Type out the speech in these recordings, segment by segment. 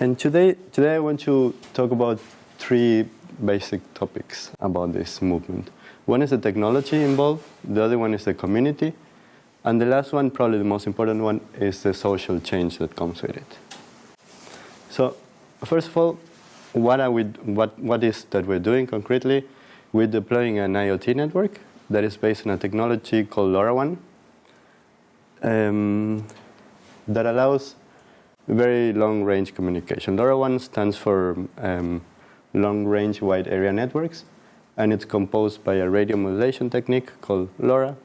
And today, today I want to talk about three basic topics about this movement. One is the technology involved, the other one is the community, and the last one, probably the most important one, is the social change that comes with it. So, first of all, what, are we, what, what is that we're doing concretely? We're deploying an IoT network that is based on a technology called LoRaWAN um, that allows very long-range communication. LoRaWAN stands for um, long-range wide area networks, and it's composed by a radio modulation technique called LoRa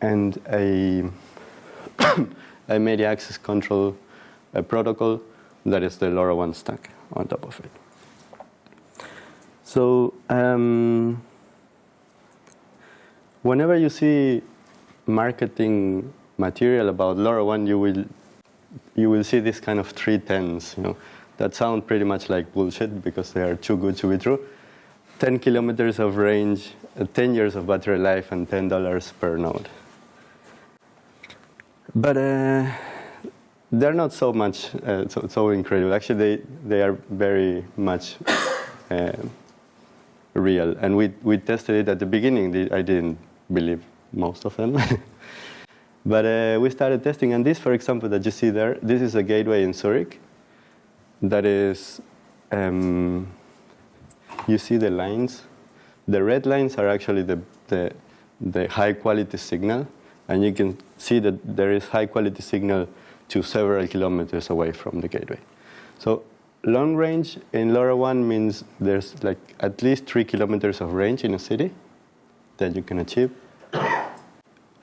and a, a media access control a protocol that is the LoRaWAN stack on top of it. So um, whenever you see marketing material about LoRaWAN, you will you will see this kind of three tens, you know, that sound pretty much like bullshit because they are too good to be true. 10 kilometers of range, uh, 10 years of battery life, and $10 per node. But uh, they're not so much, uh, so, so, incredible. Actually, they, they are very much uh, real. And we, we tested it at the beginning. I didn't believe most of them. but uh, we started testing. And this, for example, that you see there, this is a gateway in Zurich that is, um, you see the lines. The red lines are actually the, the, the high quality signal. And you can see that there is high quality signal to several kilometers away from the gateway. So long range in LoRaWAN means there's like at least three kilometers of range in a city that you can achieve.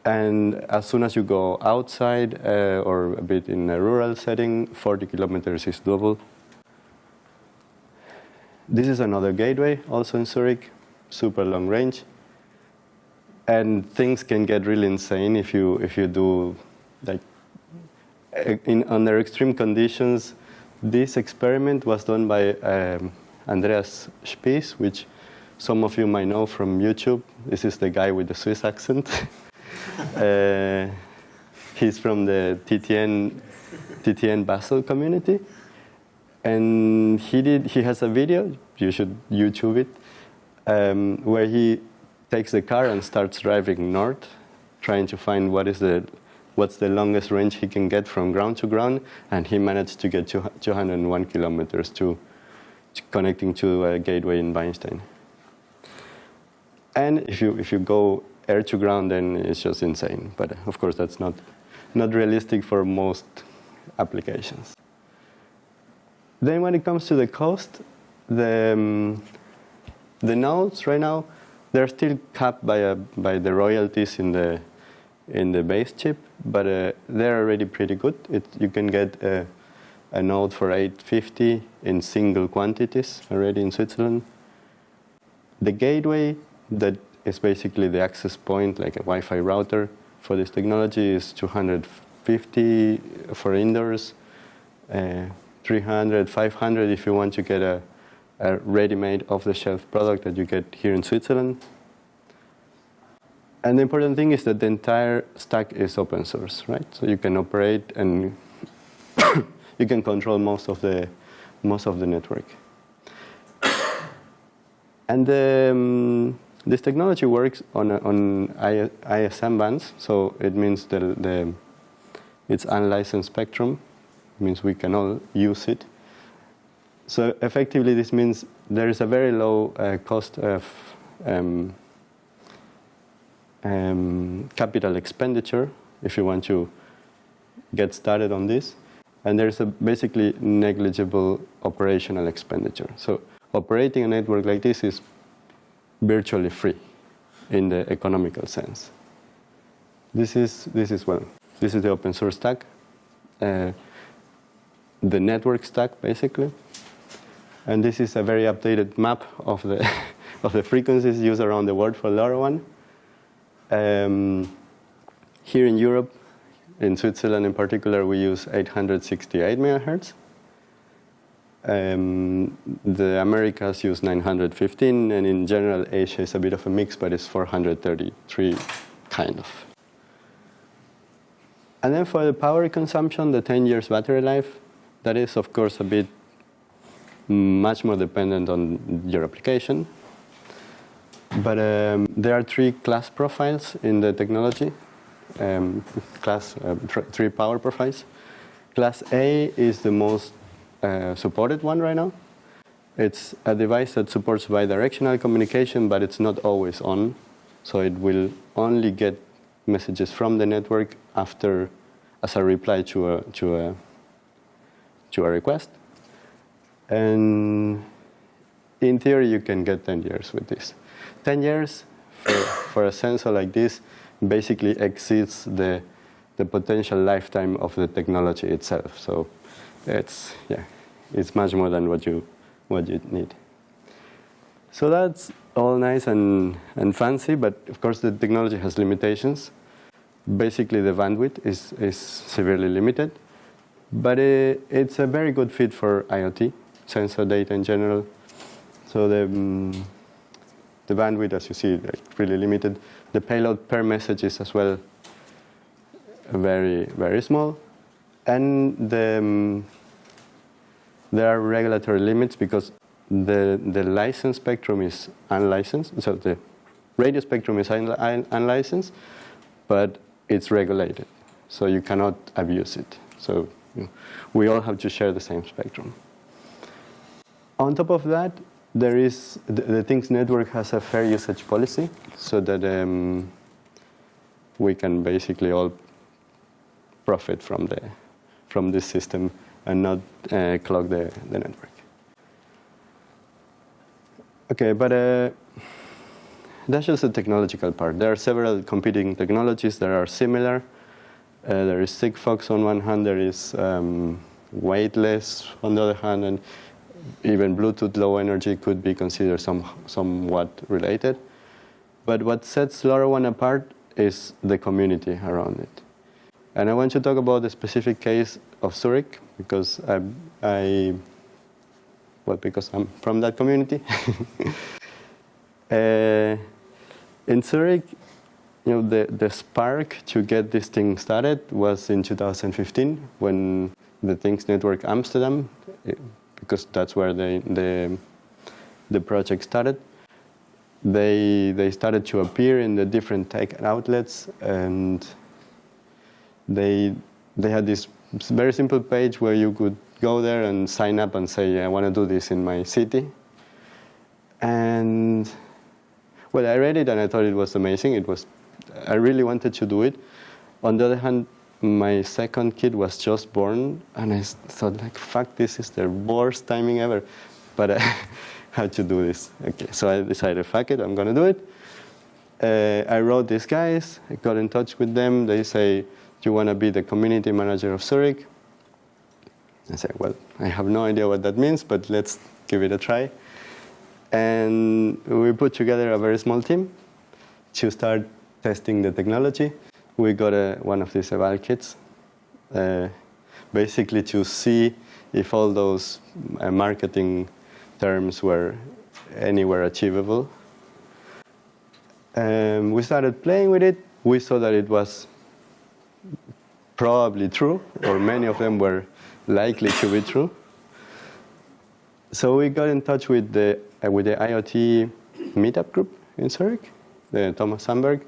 And as soon as you go outside uh, or a bit in a rural setting, 40 kilometers is doable. This is another gateway, also in Zurich, super long range. And things can get really insane if you if you do like in under extreme conditions. This experiment was done by um, Andreas Spies, which some of you might know from YouTube. This is the guy with the Swiss accent. uh, he's from the TTN, TTN Basel community. And he, did, he has a video, you should YouTube it, um, where he takes the car and starts driving north, trying to find what is the, what's the longest range he can get from ground to ground, and he managed to get 201 kilometers to, to connecting to a gateway in Weinstein. And if you, if you go air to ground, then it's just insane. But of course, that's not, not realistic for most applications. Then when it comes to the cost, the, um, the nodes right now, they're still capped by, a, by the royalties in the, in the base chip, but uh, they're already pretty good. It, you can get a, a node for 850 in single quantities already in Switzerland. The gateway that is basically the access point, like a Wi-Fi router for this technology is 250 for indoors, uh, 300, 500 if you want to get a, a ready-made off-the-shelf product that you get here in Switzerland. And the important thing is that the entire stack is open source, right? So you can operate and you can control most of the most of the network. And um, this technology works on on ISM bands, so it means the, the it's unlicensed spectrum. It means we can all use it. So effectively, this means there is a very low uh, cost of um, um, capital expenditure if you want to get started on this. And there's a basically negligible operational expenditure. So operating a network like this is virtually free in the economical sense. This is, this is well, this is the open source stack, uh, the network stack basically. And this is a very updated map of the, of the frequencies used around the world for LoRaWAN. Um, here in Europe, in Switzerland in particular, we use 868 megahertz. Um, the Americas use 915, and in general, Asia is a bit of a mix, but it's 433 kind of. And then for the power consumption, the 10 years battery life, that is, of course, a bit much more dependent on your application. But um, there are three class profiles in the technology, um, class uh, three power profiles. Class A is the most uh, supported one right now. It's a device that supports bidirectional communication, but it's not always on. So it will only get messages from the network after, as a reply to a, to a, to a request. And in theory, you can get 10 years with this. 10 years for, for a sensor like this basically exceeds the, the potential lifetime of the technology itself. So it's, yeah, it's much more than what you, what you need. So that's all nice and, and fancy, but of course the technology has limitations. Basically the bandwidth is, is severely limited, but it, it's a very good fit for IoT, sensor data in general. So the, um, the bandwidth, as you see, like really limited. The payload per message is as well very, very small. And the, um, there are regulatory limits because the, the license spectrum is unlicensed. So the radio spectrum is un un unlicensed, but it's regulated. So you cannot abuse it. So you know, we all have to share the same spectrum. On top of that, there is the, the Things Network has a fair usage policy, so that um, we can basically all profit from the from this system and not uh, clog the, the network. Okay, but uh, that's just the technological part. There are several competing technologies that are similar. Uh, there is Sigfox on one hand, there is um, weightless on the other hand, and even Bluetooth low energy could be considered some, somewhat related. But what sets LoRaWAN apart is the community around it. And I want to talk about the specific case of Zurich because I, I well, because I'm from that community. uh, in Zurich, you know, the, the spark to get this thing started was in 2015 when the Things Network Amsterdam, eh, because that's where the, the, the project started, they, they started to appear in the different tech outlets and they, they had this very simple page where you could go there and sign up and say, I want to do this in my city. And well, I read it and I thought it was amazing. It was, I really wanted to do it. On the other hand, my second kid was just born, and I thought, like, fuck, this is the worst timing ever. But I had to do this. Okay, so I decided, fuck it, I'm gonna do it. Uh, I wrote these guys, I got in touch with them. They say, do you wanna be the community manager of Zurich? I said, well, I have no idea what that means, but let's give it a try. And we put together a very small team to start testing the technology. We got a, one of these eval kits, uh, basically to see if all those uh, marketing terms were anywhere achievable. Um, we started playing with it. We saw that it was probably true, or many of them were likely to be true. So we got in touch with the, uh, with the IoT meetup group in Zurich, the Thomas Sandberg,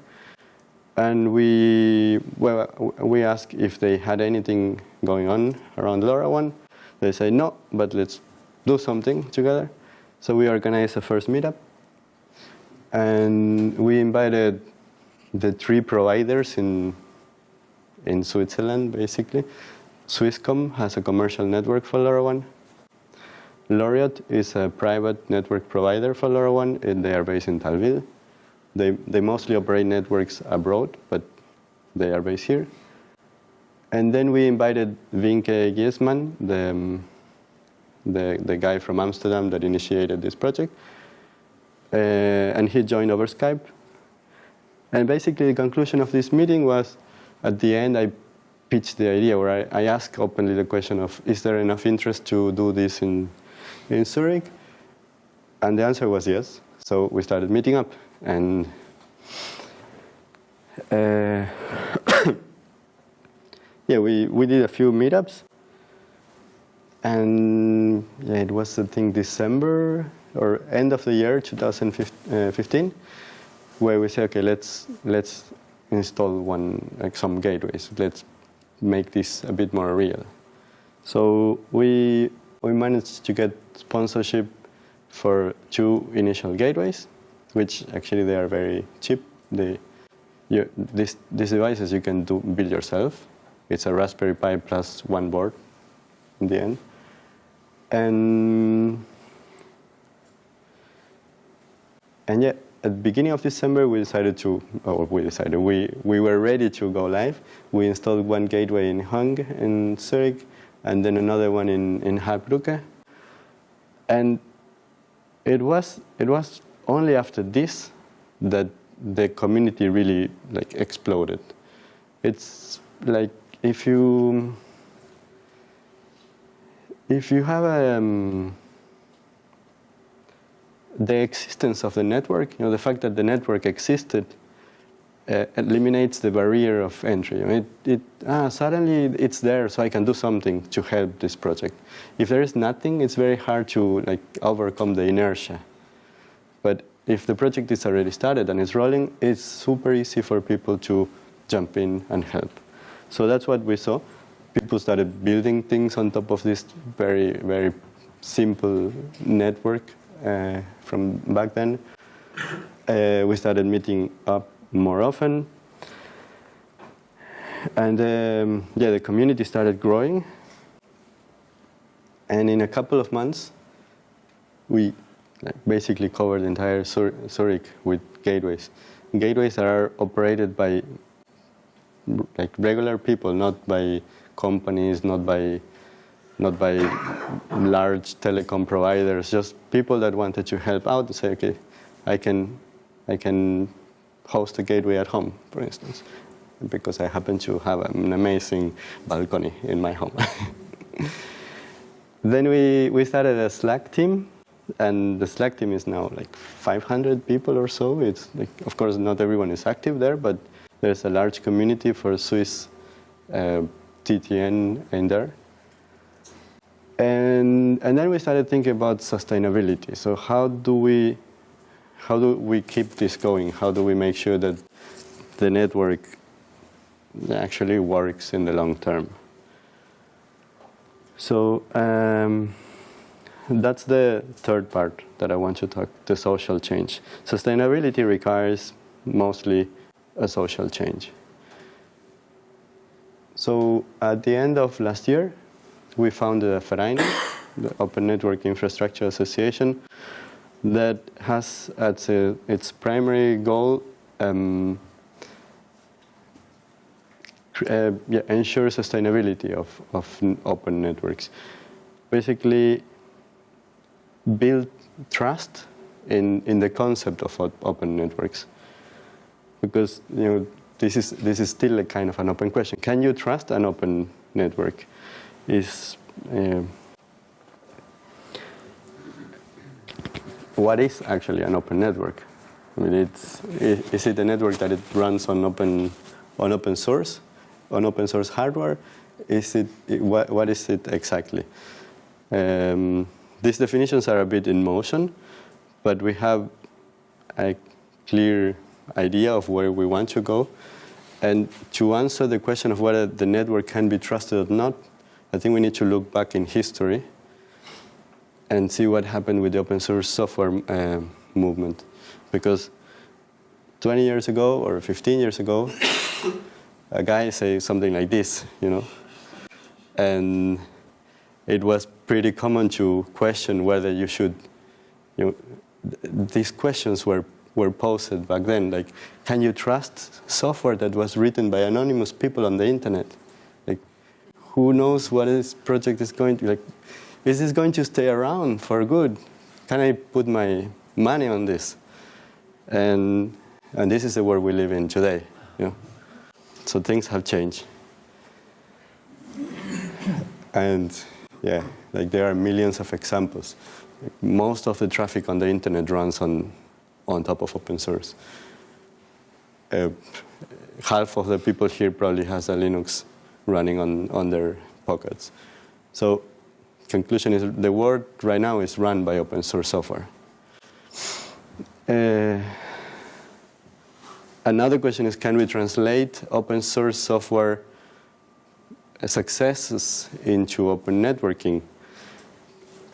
and we, well, we asked if they had anything going on around LoRaWAN. They say no, but let's do something together. So we organized a first meetup, and we invited the three providers in in Switzerland, basically. Swisscom has a commercial network for LoRaWAN. Laureate is a private network provider for LoRaWAN, and they are based in Thalwil. They, they mostly operate networks abroad, but they are based here. And then we invited Vinke Giesman, the, the, the guy from Amsterdam that initiated this project. Uh, and he joined over Skype. And basically the conclusion of this meeting was, at the end, I pitched the idea where I, I asked openly the question of, is there enough interest to do this in, in Zurich? And the answer was yes. So we started meeting up and uh, yeah, we, we did a few meetups. And yeah, it was, I think, December or end of the year 2015, where we say, okay, let's, let's install one, like some gateways. Let's make this a bit more real. So we, we managed to get sponsorship for two initial gateways, which actually they are very cheap. They, you, this, these devices you can do, build yourself. It's a Raspberry Pi plus one board in the end. And, and yet, at the beginning of December, we decided to, or we decided, we, we were ready to go live. We installed one gateway in Hung in Zurich, and then another one in, in Heilbronn. And it was, it was only after this that the community really like exploded. It's like if you if you have a, um, the existence of the network, you know, the fact that the network existed uh, eliminates the barrier of entry. It, it, ah, suddenly it's there, so I can do something to help this project. If there is nothing, it's very hard to like overcome the inertia. But if the project is already started and it's rolling, it's super easy for people to jump in and help. So that's what we saw. People started building things on top of this very, very simple network from back then. Uh, we started meeting up more often. And um, yeah, the community started growing. And in a couple of months, we basically covered the entire Zurich with gateways. Gateways that are operated by like regular people, not by companies, not by not by large telecom providers, just people that wanted to help out to say, okay, I can, I can host a gateway at home, for instance, because I happen to have an amazing balcony in my home. then we, we started a Slack team and the Slack team is now like 500 people or so. It's like, of course, not everyone is active there, but there's a large community for Swiss uh, TTN in there. And, and then we started thinking about sustainability. So how do we, how do we keep this going? How do we make sure that the network actually works in the long term? So um, that's the third part that I want to talk, the social change. Sustainability requires mostly a social change. So at the end of last year, we founded a Verein, the Open Network Infrastructure Association, that has as a, its primary goal um, uh, yeah, ensure sustainability of, of open networks. Basically, build trust in, in the concept of open networks. Because you know, this, is, this is still a kind of an open question. Can you trust an open network? Is uh, what is actually an open network? I mean, it's, is it a network that it runs on open, on open source, on open source hardware? Is it, what, what is it exactly? Um, these definitions are a bit in motion, but we have a clear idea of where we want to go. And to answer the question of whether the network can be trusted or not, I think we need to look back in history and see what happened with the open source software uh, movement. Because 20 years ago or 15 years ago, a guy said something like this, you know, and it was pretty common to question whether you should, you know, th these questions were, were posed back then, like, can you trust software that was written by anonymous people on the internet? Who knows what this project is going to, like, is this going to stay around for good? Can I put my money on this? And, and this is the world we live in today, you know? So things have changed. And yeah, like there are millions of examples. Most of the traffic on the internet runs on, on top of open source. Uh, half of the people here probably has a Linux running on, on their pockets. So conclusion is the world right now is run by open source software. Uh, another question is, can we translate open source software successes into open networking?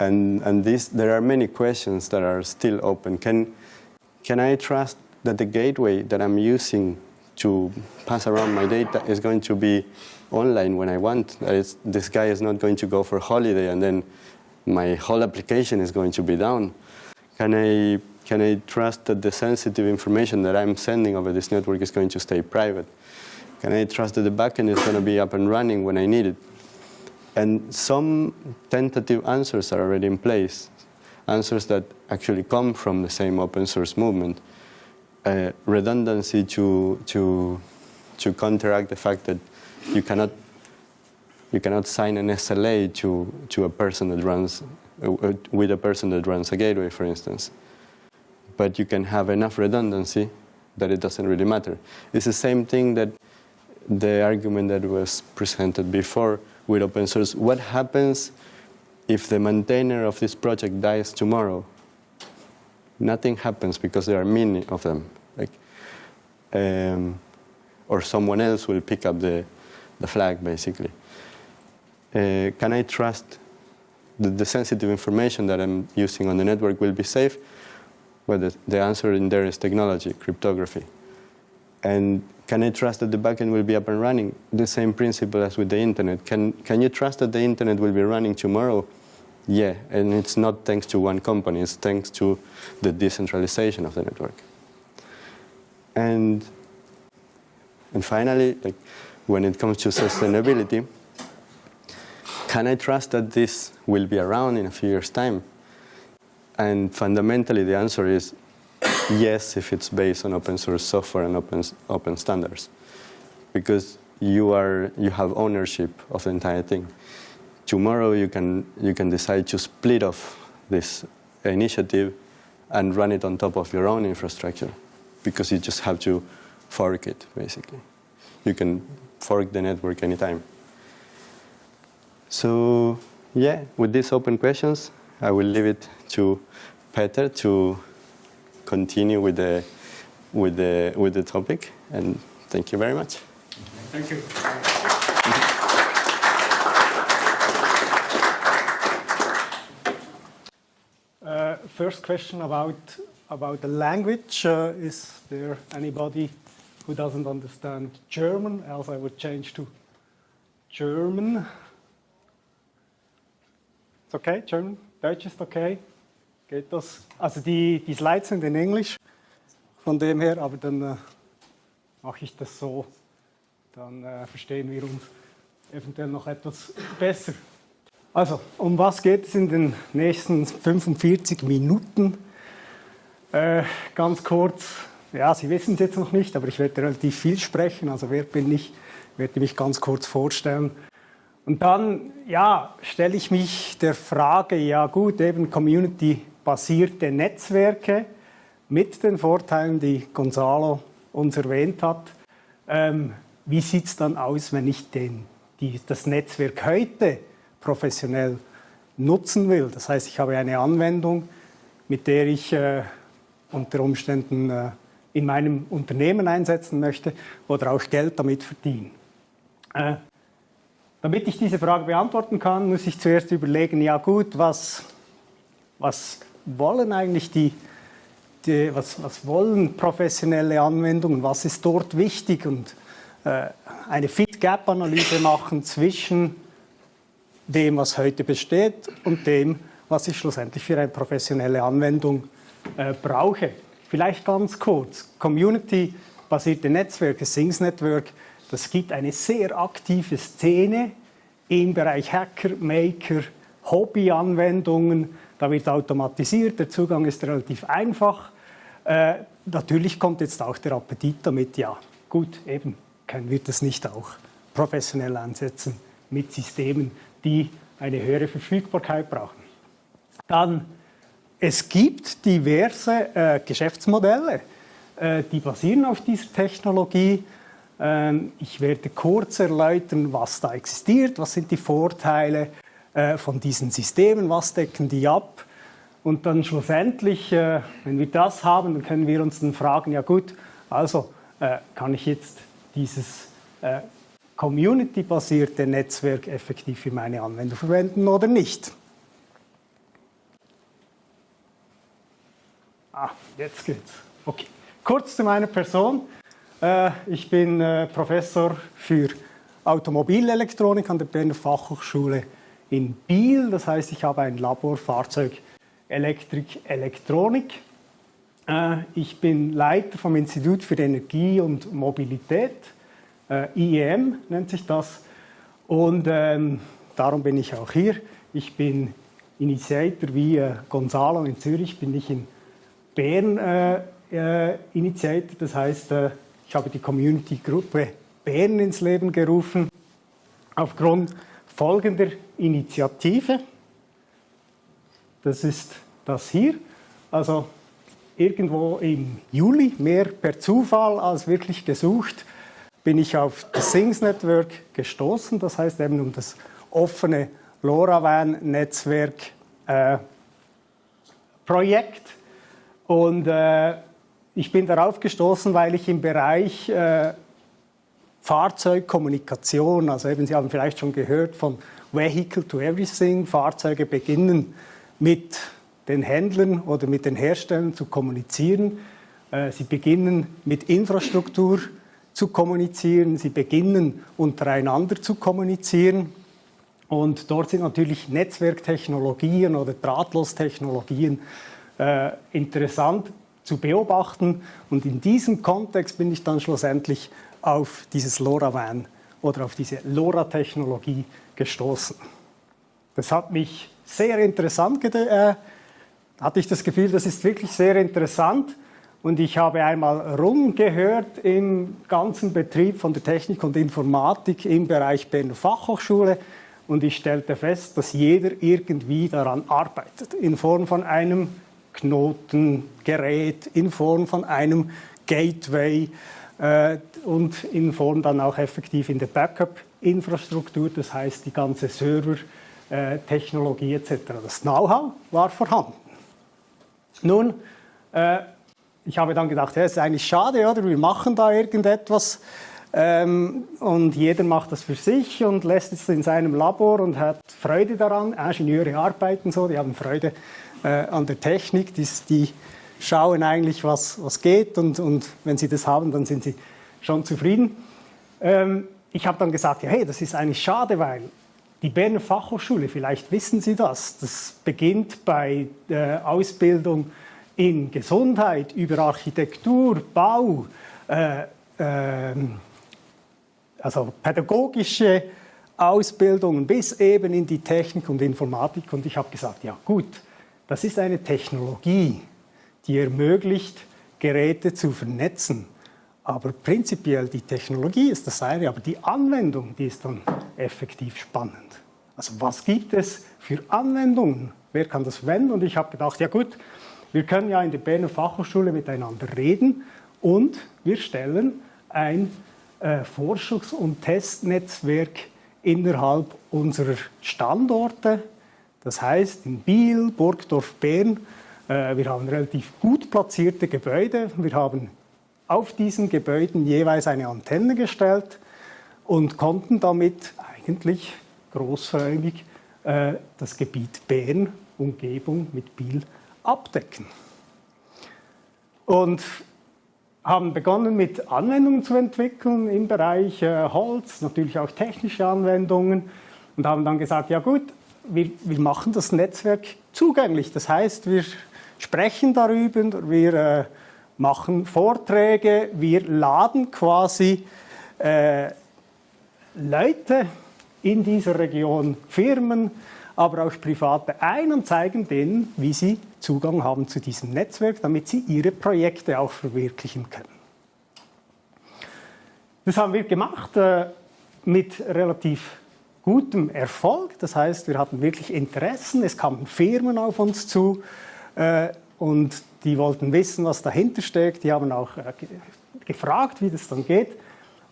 And, and this, there are many questions that are still open. Can, can I trust that the gateway that I'm using to pass around my data is going to be online when I want? Is, this guy is not going to go for holiday and then my whole application is going to be down. Can I, can I trust that the sensitive information that I'm sending over this network is going to stay private? Can I trust that the backend is going to be up and running when I need it? And some tentative answers are already in place, answers that actually come from the same open source movement. Uh, redundancy to, to, to counteract the fact that you cannot, you cannot sign an SLA to, to a person that runs, uh, with a person that runs a gateway, for instance. But you can have enough redundancy that it doesn't really matter. It's the same thing that the argument that was presented before with open source. What happens if the maintainer of this project dies tomorrow? Nothing happens because there are many of them. Like, um, or someone else will pick up the, the flag, basically. Uh, can I trust that the sensitive information that I'm using on the network will be safe? Well, the, the answer in there is technology, cryptography. And can I trust that the backend will be up and running? The same principle as with the internet. Can, can you trust that the internet will be running tomorrow? Yeah, and it's not thanks to one company, it's thanks to the decentralization of the network. And, and finally, like, when it comes to sustainability, can I trust that this will be around in a few years' time? And fundamentally, the answer is yes, if it's based on open source software and open, open standards. Because you, are, you have ownership of the entire thing. Tomorrow you can, you can decide to split off this initiative and run it on top of your own infrastructure because you just have to fork it, basically. You can fork the network anytime. So yeah, with these open questions, I will leave it to Peter to continue with the, with the, with the topic. And thank you very much. Thank you. Uh, first question about, about the language. Uh, is there anybody who doesn't understand German? Else I would change to German. It's okay, German? Deutsch ist okay? Geht das? Also die, die Slides sind in Englisch, von dem her, aber dann äh, mache ich das so, dann äh, verstehen wir uns eventuell noch etwas besser. Also, um was geht es in den nächsten 45 Minuten? Äh, ganz kurz, ja, Sie wissen es jetzt noch nicht, aber ich werde relativ viel sprechen, also wer bin ich, werde mich ganz kurz vorstellen. Und dann, ja, stelle ich mich der Frage, ja gut, eben Community basierte Netzwerke mit den Vorteilen, die Gonzalo uns erwähnt hat. Ähm, wie sieht es dann aus, wenn ich den, die, das Netzwerk heute professionell nutzen will? Das heißt, ich habe eine Anwendung, mit der ich äh, unter Umständen äh, in meinem Unternehmen einsetzen möchte oder auch Geld damit verdienen. Äh, damit ich diese Frage beantworten kann, muss ich zuerst überlegen, ja gut, was, was wollen eigentlich die, die was, was, wollen professionelle Anwendungen, was ist dort wichtig und äh, eine Fit-Gap-Analyse machen zwischen dem, was heute besteht und dem, was ich schlussendlich für eine professionelle Anwendung äh, brauche. Vielleicht ganz kurz, Community-basierte Netzwerke, Sings Network, das gibt eine sehr aktive Szene im Bereich Hacker, Maker, Hobby-Anwendungen, da wird automatisiert, der Zugang ist relativ einfach. Äh, natürlich kommt jetzt auch der Appetit damit, ja gut, eben können wir das nicht auch professionell einsetzen mit Systemen, die eine höhere Verfügbarkeit brauchen. Dann, es gibt diverse äh, Geschäftsmodelle, äh, die basieren auf dieser Technologie. Ähm, ich werde kurz erläutern, was da existiert, was sind die Vorteile äh, von diesen Systemen, was decken die ab. Und dann schlussendlich, äh, wenn wir das haben, dann können wir uns dann fragen, ja gut, also äh, kann ich jetzt dieses community-basierte Netzwerk effektiv für meine Anwendung verwenden oder nicht. Ah, jetzt geht's. Okay. Kurz zu meiner Person. Äh, ich bin äh, Professor für Automobilelektronik an der Berner Fachhochschule in Biel. Das heißt, ich habe ein Labor Fahrzeugelektrik, Elektronik. Äh, ich bin Leiter vom Institut für Energie und Mobilität. IEM nennt sich das. Und ähm, darum bin ich auch hier. Ich bin Initiator wie Gonzalo in Zürich, bin ich in Bern äh, Initiator. Das heißt, äh, ich habe die Community-Gruppe Bern ins Leben gerufen, aufgrund folgender Initiative. Das ist das hier. Also irgendwo im Juli, mehr per Zufall als wirklich gesucht, bin ich auf das Things Network gestoßen. Das heißt eben um das offene LoRaWAN-Netzwerk äh. Und äh, ich bin darauf gestoßen, weil ich im Bereich äh, Fahrzeugkommunikation, also eben Sie haben vielleicht schon gehört von Vehicle to Everything, Fahrzeuge beginnen mit den Händlern oder mit den Herstellern zu kommunizieren. Äh, sie beginnen mit Infrastruktur zu kommunizieren, sie beginnen untereinander zu kommunizieren. Und dort sind natürlich Netzwerktechnologien oder Drahtlostechnologien äh, interessant, zu beobachten. Und in diesem Kontext bin ich dann schlussendlich auf dieses LoRaWAN oder auf diese LoRa-Technologie gestoßen. Das hat mich sehr interessant, äh, hatte ich das Gefühl, das ist wirklich sehr interessant. Und ich habe einmal rumgehört im ganzen Betrieb von der Technik und Informatik im Bereich Berner Fachhochschule und ich stellte fest, dass jeder irgendwie daran arbeitet, in Form von einem Knotengerät in Form von einem Gateway äh, und in Form dann auch effektiv in der Backup-Infrastruktur, das heißt die ganze Server-Technologie äh, etc. Das Know-how war vorhanden. Nun, äh, ich habe dann gedacht, ja, ist eigentlich schade, oder? Wir machen da irgendetwas ähm, und jeder macht das für sich und lässt es in seinem Labor und hat Freude daran. Ingenieure arbeiten so, die haben Freude an der Technik. Die, die, schauen eigentlich, was, was geht und, und wenn sie das haben, dann sind sie schon zufrieden. Ähm, ich habe dann gesagt, ja, hey, das ist eigentlich schade, weil die Berner Fachhochschule, vielleicht wissen Sie das, das beginnt bei der Ausbildung in Gesundheit, über Architektur, Bau, äh, äh, also pädagogische Ausbildungen bis eben in die Technik und Informatik. Und ich habe gesagt, ja gut, das ist eine Technologie, die ermöglicht, Geräte zu vernetzen. Aber prinzipiell die Technologie ist das eine, aber die Anwendung, die ist dann effektiv spannend. Also was gibt es für Anwendungen? Wer kann das verwenden? Und ich habe gedacht, ja gut, wir können ja in der Berner Fachhochschule miteinander reden und wir stellen ein äh, Forschungs- und Testnetzwerk innerhalb unserer Standorte das heißt, in Biel, Burgdorf, Bern, äh, wir haben relativ gut platzierte Gebäude. Wir haben auf diesen Gebäuden jeweils eine Antenne gestellt und konnten damit eigentlich großräumig äh, das Gebiet Bern, Umgebung mit Biel abdecken. Und haben begonnen mit Anwendungen zu entwickeln im Bereich äh, Holz, natürlich auch technische Anwendungen und haben dann gesagt, ja gut, wir, wir machen das Netzwerk zugänglich. Das heißt, wir sprechen darüber, wir äh, machen Vorträge, wir laden quasi äh, Leute in dieser Region, Firmen, aber auch Private ein und zeigen denen, wie sie Zugang haben zu diesem Netzwerk, damit sie ihre Projekte auch verwirklichen können. Das haben wir gemacht äh, mit relativ gutem Erfolg. Das heißt, wir hatten wirklich Interessen, es kamen Firmen auf uns zu äh, und die wollten wissen, was dahinter steckt. Die haben auch äh, gefragt, wie das dann geht.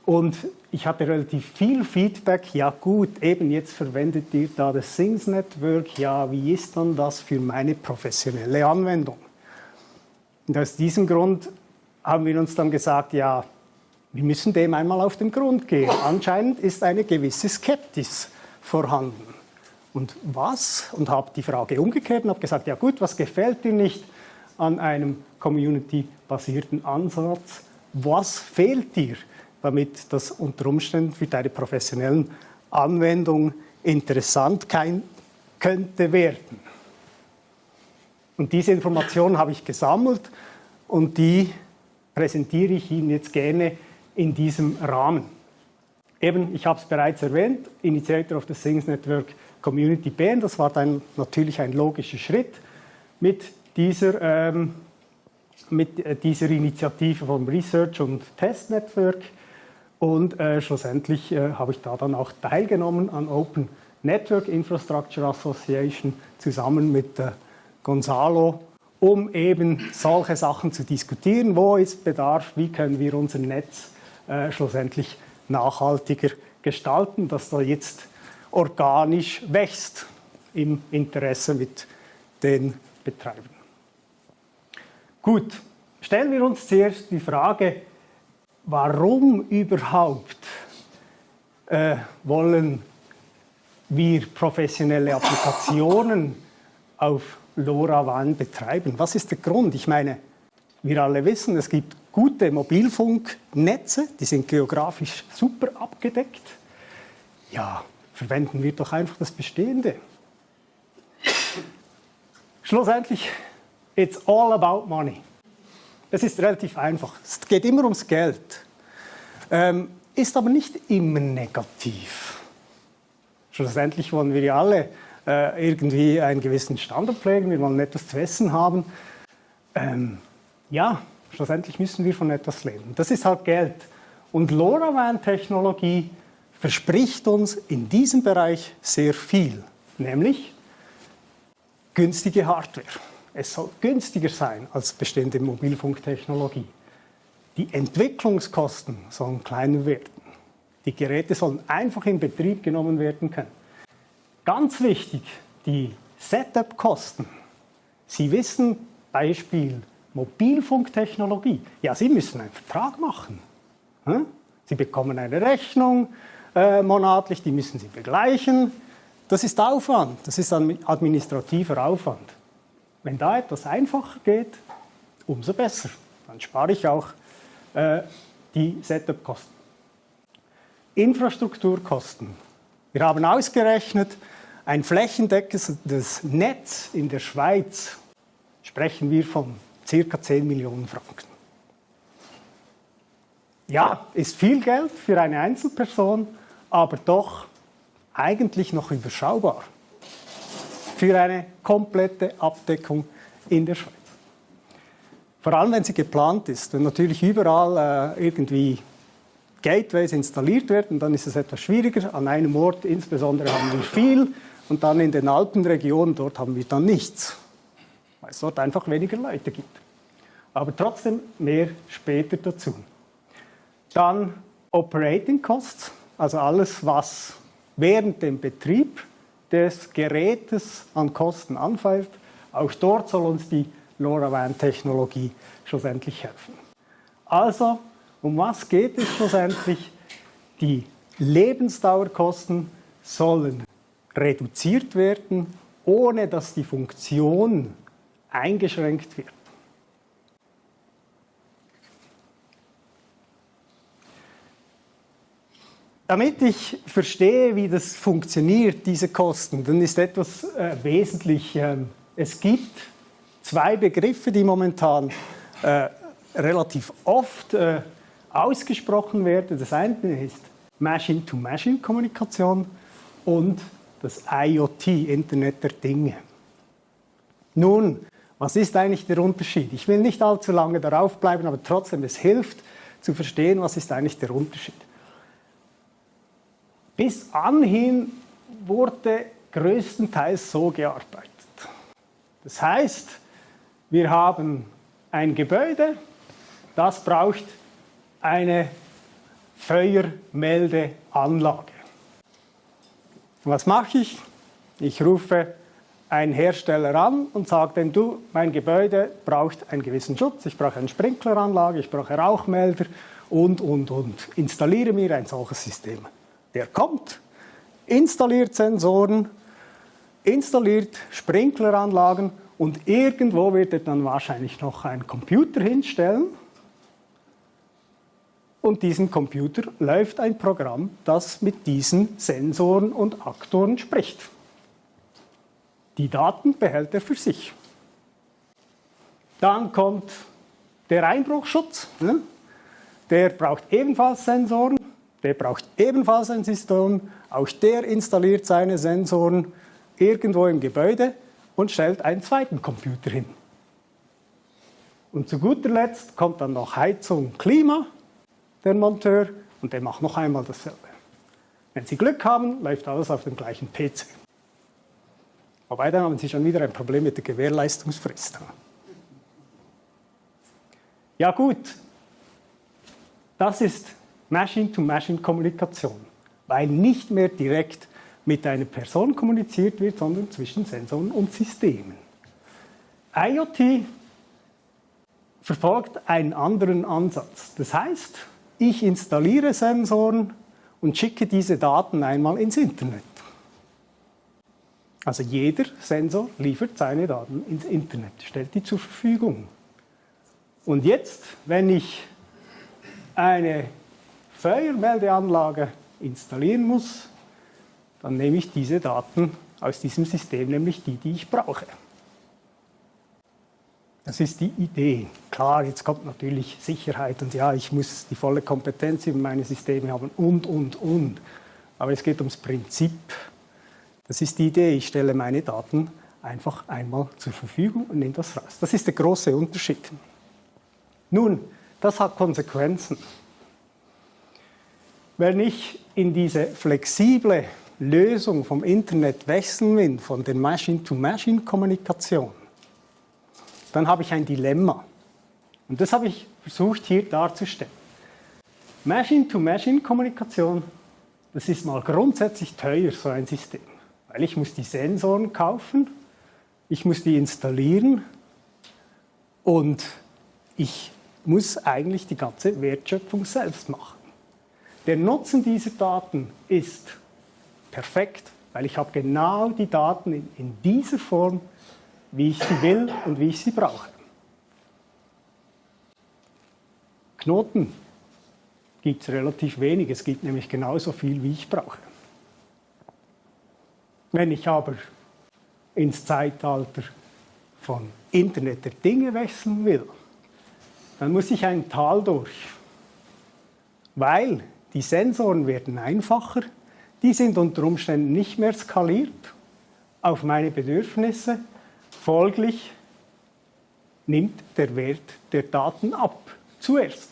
Und ich hatte relativ viel Feedback. Ja gut, eben jetzt verwendet ihr da das Things Network. Ja, wie ist dann das für meine professionelle Anwendung? Und aus diesem Grund haben wir uns dann gesagt, ja, wir müssen dem einmal auf den Grund gehen. Anscheinend ist eine gewisse Skeptis vorhanden. Und was? Und habe die Frage umgekehrt und habe gesagt, ja gut, was gefällt dir nicht an einem community-basierten Ansatz? Was fehlt dir? damit das unter Umständen für deine professionellen Anwendungen interessant könnte werden. Und diese Informationen habe ich gesammelt und die präsentiere ich Ihnen jetzt gerne in diesem Rahmen. Eben, ich habe es bereits erwähnt, Initiator of the Things Network Community BN, das war dann natürlich ein logischer Schritt mit dieser, ähm, mit äh, dieser Initiative vom Research- und Test Network. Und äh, schlussendlich äh, habe ich da dann auch teilgenommen an Open Network Infrastructure Association zusammen mit äh, Gonzalo, um eben solche Sachen zu diskutieren. Wo ist Bedarf? Wie können wir unser Netz äh, schlussendlich nachhaltiger gestalten, dass da jetzt organisch wächst im Interesse mit den Betreibern. Gut, stellen wir uns zuerst die Frage, warum überhaupt äh, wollen wir professionelle Applikationen auf LoRaWAN betreiben? Was ist der Grund? Ich meine, wir alle wissen, es gibt gute Mobilfunknetze, die sind geografisch super abgedeckt. Ja, verwenden wir doch einfach das Bestehende. Schlussendlich, it's all about money. Es ist relativ einfach. Es geht immer ums Geld. Ähm, ist aber nicht immer negativ. Schlussendlich wollen wir ja alle äh, irgendwie einen gewissen Standard pflegen, wir wollen etwas zu essen haben. Ähm, ja, schlussendlich müssen wir von etwas leben. Das ist halt Geld. Und LoRaWAN-Technologie verspricht uns in diesem Bereich sehr viel, nämlich günstige Hardware. Es soll günstiger sein als bestehende Mobilfunktechnologie. Die Entwicklungskosten sollen kleiner werden. Die Geräte sollen einfach in Betrieb genommen werden können. Ganz wichtig, die Setup-Kosten. Sie wissen, Beispiel Mobilfunktechnologie. Ja, Sie müssen einen Vertrag machen. Sie bekommen eine Rechnung äh, monatlich, die müssen Sie begleichen. Das ist Aufwand, das ist administrativer Aufwand. Wenn da etwas einfacher geht, umso besser. Dann spare ich auch äh, die Setup-Kosten. Infrastrukturkosten. Wir haben ausgerechnet, ein flächendeckendes Netz in der Schweiz sprechen wir von ca. 10 Millionen Franken. Ja, ist viel Geld für eine Einzelperson, aber doch eigentlich noch überschaubar für eine komplette Abdeckung in der Schweiz. Vor allem, wenn sie geplant ist. Wenn natürlich überall äh, irgendwie Gateways installiert werden, dann ist es etwas schwieriger. An einem Ort insbesondere haben wir viel und dann in den Alpenregionen, dort haben wir dann nichts, weil es dort einfach weniger Leute gibt. Aber trotzdem mehr später dazu. Dann Operating Costs, also alles, was während dem Betrieb des Gerätes an Kosten anfällt. Auch dort soll uns die LoRaWAN-Technologie schlussendlich helfen. Also, um was geht es schlussendlich? Die Lebensdauerkosten sollen reduziert werden, ohne dass die Funktion eingeschränkt wird. Damit ich verstehe, wie das funktioniert, diese Kosten, dann ist etwas äh, wesentlich. Äh, es gibt zwei Begriffe, die momentan äh, relativ oft äh, ausgesprochen werden. Das eine ist Machine-to-Machine-Kommunikation und das IoT, Internet der Dinge. Nun, was ist eigentlich der Unterschied? Ich will nicht allzu lange darauf bleiben, aber trotzdem, es hilft zu verstehen, was ist eigentlich der Unterschied. Bis anhin wurde größtenteils so gearbeitet. Das heißt, wir haben ein Gebäude, das braucht eine Feuermeldeanlage. Was mache ich? Ich rufe einen Hersteller an und sage dem, du, mein Gebäude braucht einen gewissen Schutz, ich brauche eine Sprinkleranlage, ich brauche Rauchmelder und, und, und. Installiere mir ein solches System. Der kommt, installiert Sensoren, installiert Sprinkleranlagen und irgendwo wird er dann wahrscheinlich noch einen Computer hinstellen. Und diesem Computer läuft ein Programm, das mit diesen Sensoren und Aktoren spricht. Die Daten behält er für sich. Dann kommt der Einbruchschutz. Ne? Der braucht ebenfalls Sensoren, der braucht ebenfalls ein System. Auch der installiert seine Sensoren irgendwo im Gebäude und stellt einen zweiten Computer hin. Und zu guter Letzt kommt dann noch Heizung, Klima, der Monteur, und der macht noch einmal dasselbe. Wenn Sie Glück haben, läuft alles auf dem gleichen PC. Wobei dann haben Sie schon wieder ein Problem mit der Gewährleistungsfrist. Ja gut, das ist Machine-to-Machine-Kommunikation, weil nicht mehr direkt mit einer Person kommuniziert wird, sondern zwischen Sensoren und Systemen. IoT verfolgt einen anderen Ansatz. Das heißt, ich installiere Sensoren und schicke diese Daten einmal ins Internet. Also jeder Sensor liefert seine Daten ins Internet, stellt die zur Verfügung. Und jetzt, wenn ich eine Feuermeldeanlage installieren muss, dann nehme ich diese Daten aus diesem System, nämlich die, die ich brauche. Das ist die Idee. Klar, jetzt kommt natürlich Sicherheit und ja, ich muss die volle Kompetenz über meine Systeme haben und, und, und. Aber es geht ums Prinzip. Das ist die Idee. Ich stelle meine Daten einfach einmal zur Verfügung und nehme das raus. Das ist der große Unterschied. Nun, das hat Konsequenzen. Wenn ich in diese flexible Lösung vom Internet wechseln will, von der Machine-to-Machine-Kommunikation, dann habe ich ein Dilemma. Und das habe ich versucht hier darzustellen. Machine-to-Machine-Kommunikation, das ist mal grundsätzlich teuer, so ein System weil ich muss die Sensoren kaufen, ich muss die installieren und ich muss eigentlich die ganze Wertschöpfung selbst machen. Der Nutzen dieser Daten ist perfekt, weil ich habe genau die Daten in, in dieser Form, wie ich sie will und wie ich sie brauche. Knoten gibt es relativ wenig, es gibt nämlich genauso viel, wie ich brauche. Wenn ich aber ins Zeitalter von Internet der Dinge wechseln will, dann muss ich ein Tal durch. Weil die Sensoren werden einfacher, die sind unter Umständen nicht mehr skaliert auf meine Bedürfnisse. Folglich nimmt der Wert der Daten ab, zuerst.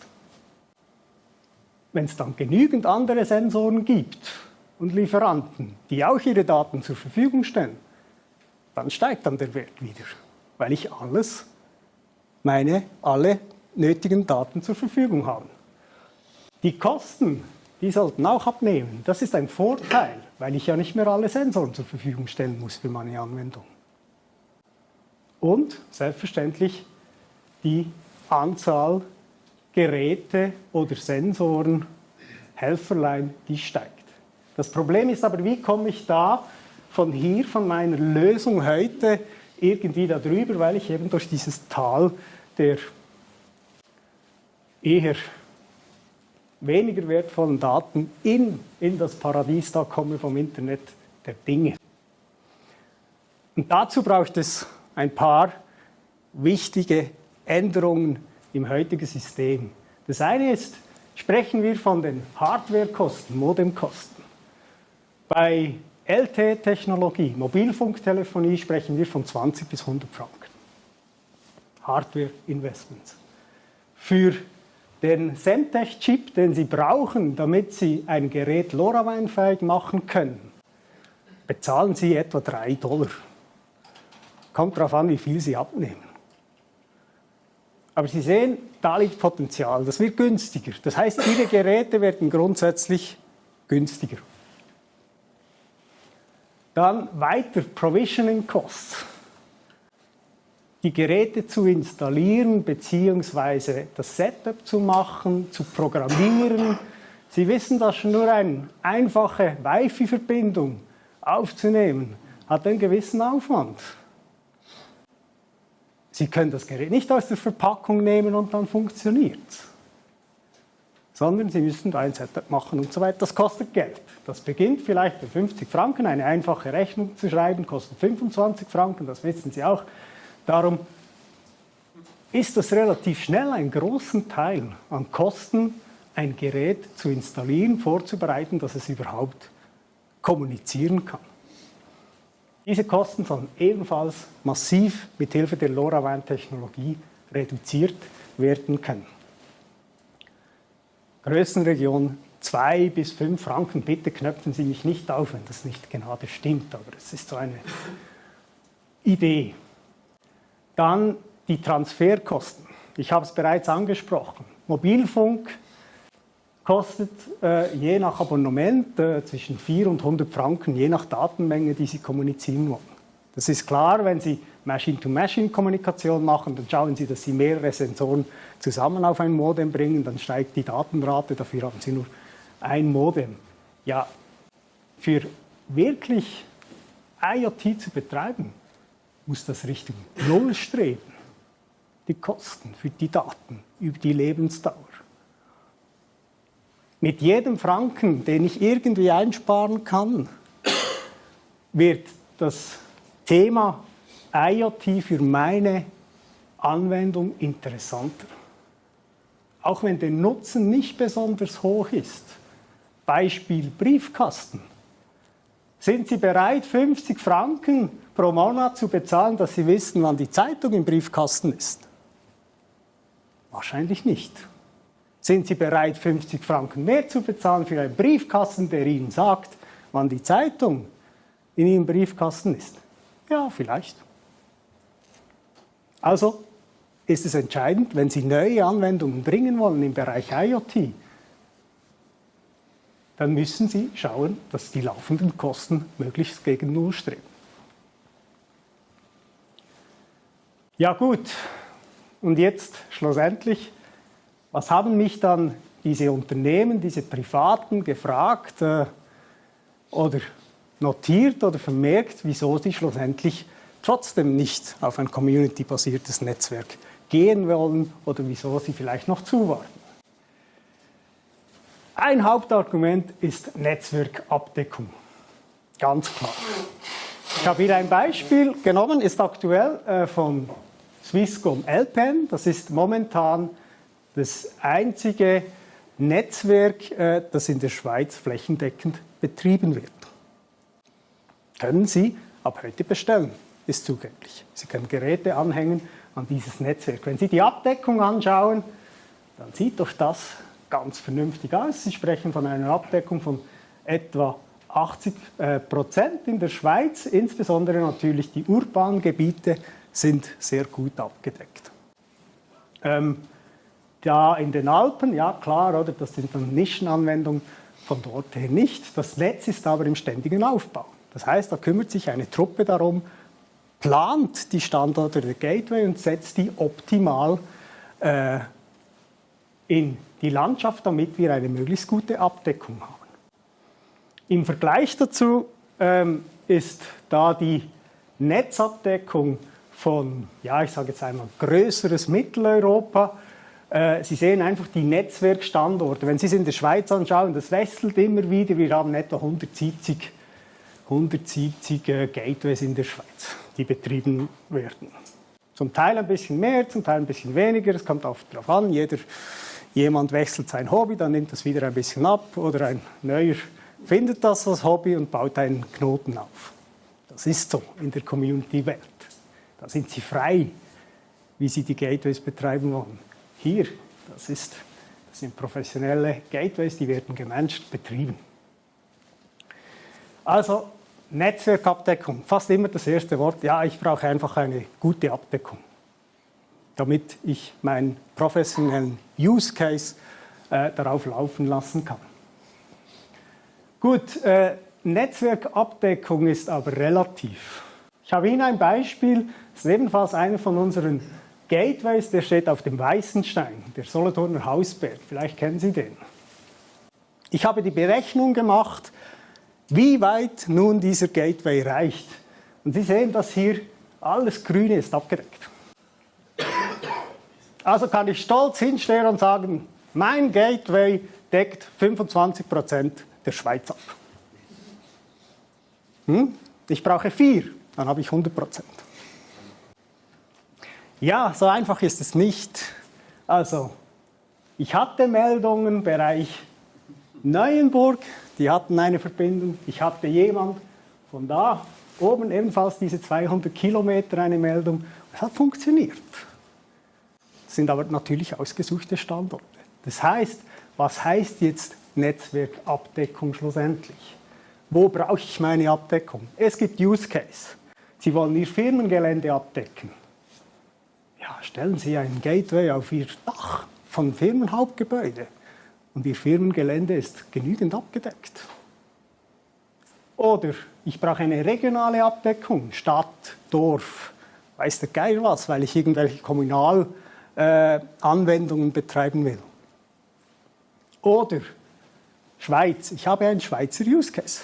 Wenn es dann genügend andere Sensoren gibt, und Lieferanten, die auch ihre Daten zur Verfügung stellen, dann steigt dann der Wert wieder, weil ich alles, meine, alle nötigen Daten zur Verfügung habe. Die Kosten, die sollten auch abnehmen. Das ist ein Vorteil, weil ich ja nicht mehr alle Sensoren zur Verfügung stellen muss für meine Anwendung. Und selbstverständlich die Anzahl Geräte oder Sensoren, Helferlein, die steigt. Das Problem ist aber, wie komme ich da von hier, von meiner Lösung heute, irgendwie darüber, weil ich eben durch dieses Tal der eher weniger wertvollen Daten in, in das Paradies da komme vom Internet der Dinge. Und dazu braucht es ein paar wichtige Änderungen im heutigen System. Das eine ist, sprechen wir von den Hardwarekosten, Modemkosten. Bei LTE-Technologie, Mobilfunktelefonie, sprechen wir von 20 bis 100 Franken. Hardware-Investments. Für den Semtech-Chip, den Sie brauchen, damit Sie ein Gerät LoRaWAN-fähig machen können, bezahlen Sie etwa 3 Dollar. Kommt darauf an, wie viel Sie abnehmen. Aber Sie sehen, da liegt Potenzial. Das wird günstiger. Das heißt, Ihre Geräte werden grundsätzlich günstiger. Dann weiter Provisioning Costs. Die Geräte zu installieren bzw. das Setup zu machen, zu programmieren. Sie wissen, dass schon nur eine einfache Wi-Fi-Verbindung aufzunehmen hat einen gewissen Aufwand. Sie können das Gerät nicht aus der Verpackung nehmen und dann funktioniert es. Sondern Sie müssen da ein Setup machen und so weiter. Das kostet Geld. Das beginnt vielleicht bei 50 Franken. Eine einfache Rechnung zu schreiben kostet 25 Franken, das wissen Sie auch. Darum ist das relativ schnell einen großen Teil an Kosten, ein Gerät zu installieren, vorzubereiten, dass es überhaupt kommunizieren kann. Diese Kosten sollen ebenfalls massiv mit Hilfe der LoRaWAN-Technologie reduziert werden können. Größenregion 2 bis 5 Franken. Bitte knöpfen Sie mich nicht auf, wenn das nicht gerade stimmt, aber es ist so eine Idee. Dann die Transferkosten. Ich habe es bereits angesprochen. Mobilfunk kostet äh, je nach Abonnement äh, zwischen 4 und 100 Franken, je nach Datenmenge, die Sie kommunizieren wollen. Das ist klar, wenn Sie Machine-to-Machine-Kommunikation machen, dann schauen Sie, dass Sie mehrere Sensoren zusammen auf ein Modem bringen, dann steigt die Datenrate, dafür haben Sie nur ein Modem. Ja, für wirklich IoT zu betreiben, muss das Richtung Null streben. Die Kosten für die Daten über die Lebensdauer. Mit jedem Franken, den ich irgendwie einsparen kann, wird das Thema IoT für meine Anwendung interessanter. Auch wenn der Nutzen nicht besonders hoch ist. Beispiel Briefkasten. Sind Sie bereit, 50 Franken pro Monat zu bezahlen, dass Sie wissen, wann die Zeitung im Briefkasten ist? Wahrscheinlich nicht. Sind Sie bereit, 50 Franken mehr zu bezahlen für einen Briefkasten, der Ihnen sagt, wann die Zeitung in Ihrem Briefkasten ist? Ja, vielleicht. Also ist es entscheidend, wenn Sie neue Anwendungen bringen wollen im Bereich IoT, dann müssen Sie schauen, dass die laufenden Kosten möglichst gegen Null streben. Ja gut, und jetzt schlussendlich was haben mich dann diese Unternehmen, diese Privaten gefragt äh, oder notiert oder vermerkt, wieso sie schlussendlich trotzdem nicht auf ein community-basiertes Netzwerk gehen wollen oder wieso sie vielleicht noch zuwarten. Ein Hauptargument ist Netzwerkabdeckung. Ganz klar. Ich habe hier ein Beispiel genommen, ist aktuell äh, von Swisscom LPN. Das ist momentan das einzige Netzwerk, äh, das in der Schweiz flächendeckend betrieben wird. Können Sie ab heute bestellen, ist zugänglich. Sie können Geräte anhängen an dieses Netzwerk. Wenn Sie die Abdeckung anschauen, dann sieht doch das ganz vernünftig aus. Sie sprechen von einer Abdeckung von etwa 80 äh, Prozent in der Schweiz. Insbesondere natürlich die urbanen Gebiete sind sehr gut abgedeckt. Ähm, da in den Alpen, ja klar, oder, das sind dann Nischenanwendungen von dort her nicht. Das Netz ist aber im ständigen Aufbau. Das heißt, da kümmert sich eine Truppe darum, plant die Standorte der Gateway und setzt die optimal äh, in die Landschaft, damit wir eine möglichst gute Abdeckung haben. Im Vergleich dazu ähm, ist da die Netzabdeckung von, ja, ich sage jetzt einmal größeres Mitteleuropa äh, Sie sehen einfach die Netzwerkstandorte. Wenn Sie es in der Schweiz anschauen, das wechselt immer wieder. Wir haben etwa 170, 170 äh, Gateways in der Schweiz, die betrieben werden. Zum Teil ein bisschen mehr, zum Teil ein bisschen weniger. Es kommt oft darauf an. Jeder, jemand wechselt sein Hobby, dann nimmt das wieder ein bisschen ab. Oder ein neuer findet das als Hobby und baut einen Knoten auf. Das ist so in der Community-Welt. Da sind Sie frei, wie Sie die Gateways betreiben wollen. Hier, das, ist, das sind professionelle Gateways, die werden gemanagt, betrieben. Also Netzwerkabdeckung, fast immer das erste Wort, ja, ich brauche einfach eine gute Abdeckung. damit ich meinen professionellen Use Case äh, darauf laufen lassen kann. Gut, äh, Netzwerkabdeckung ist aber relativ. Ich habe Ihnen ein Beispiel, das ist ebenfalls einer von unseren Gateways, der steht auf dem Weißenstein, der Solothurner Hausberg. Vielleicht kennen Sie den. Ich habe die Berechnung gemacht, wie weit nun dieser Gateway reicht. Und Sie sehen, dass hier alles Grüne ist abgedeckt. Also kann ich stolz hinstellen und sagen, mein Gateway deckt 25% der Schweiz ab. Hm? Ich brauche vier, dann habe ich 100%. Ja, so einfach ist es nicht. Also, ich hatte Meldungen im Bereich Neuenburg, die hatten eine Verbindung. Ich hatte jemand von da oben ebenfalls diese 200 Kilometer eine Meldung. Es hat funktioniert. Das sind aber natürlich ausgesuchte Standorte. Das heißt, was heißt jetzt Netzwerkabdeckung schlussendlich? Wo brauche ich meine Abdeckung? Es gibt Use Case. Sie wollen Ihr Firmengelände abdecken. Ja, stellen Sie ein Gateway auf Ihr Dach von Firmenhauptgebäude und Ihr Firmengelände ist genügend abgedeckt. Oder ich brauche eine regionale Abdeckung, Stadt, Dorf, weiß der Geil was, weil ich irgendwelche Kommunalanwendungen äh, betreiben will. Oder Schweiz, ich habe einen Schweizer Use Case.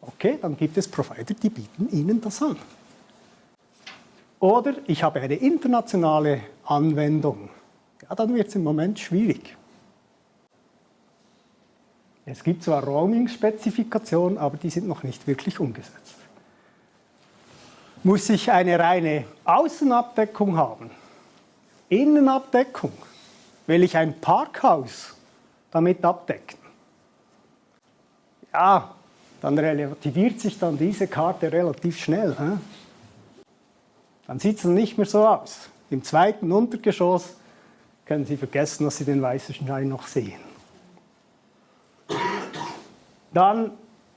Okay, dann gibt es Provider, die bieten Ihnen das an. Oder ich habe eine internationale Anwendung. Ja, dann wird es im Moment schwierig. Es gibt zwar Roaming-Spezifikationen, aber die sind noch nicht wirklich umgesetzt. Muss ich eine reine Außenabdeckung haben? Innenabdeckung? Will ich ein Parkhaus damit abdecken? Ja, dann relativiert sich dann diese Karte relativ schnell. He? Dann sieht es nicht mehr so aus. Im zweiten Untergeschoss können Sie vergessen, dass Sie den weißen Schein noch sehen. Dann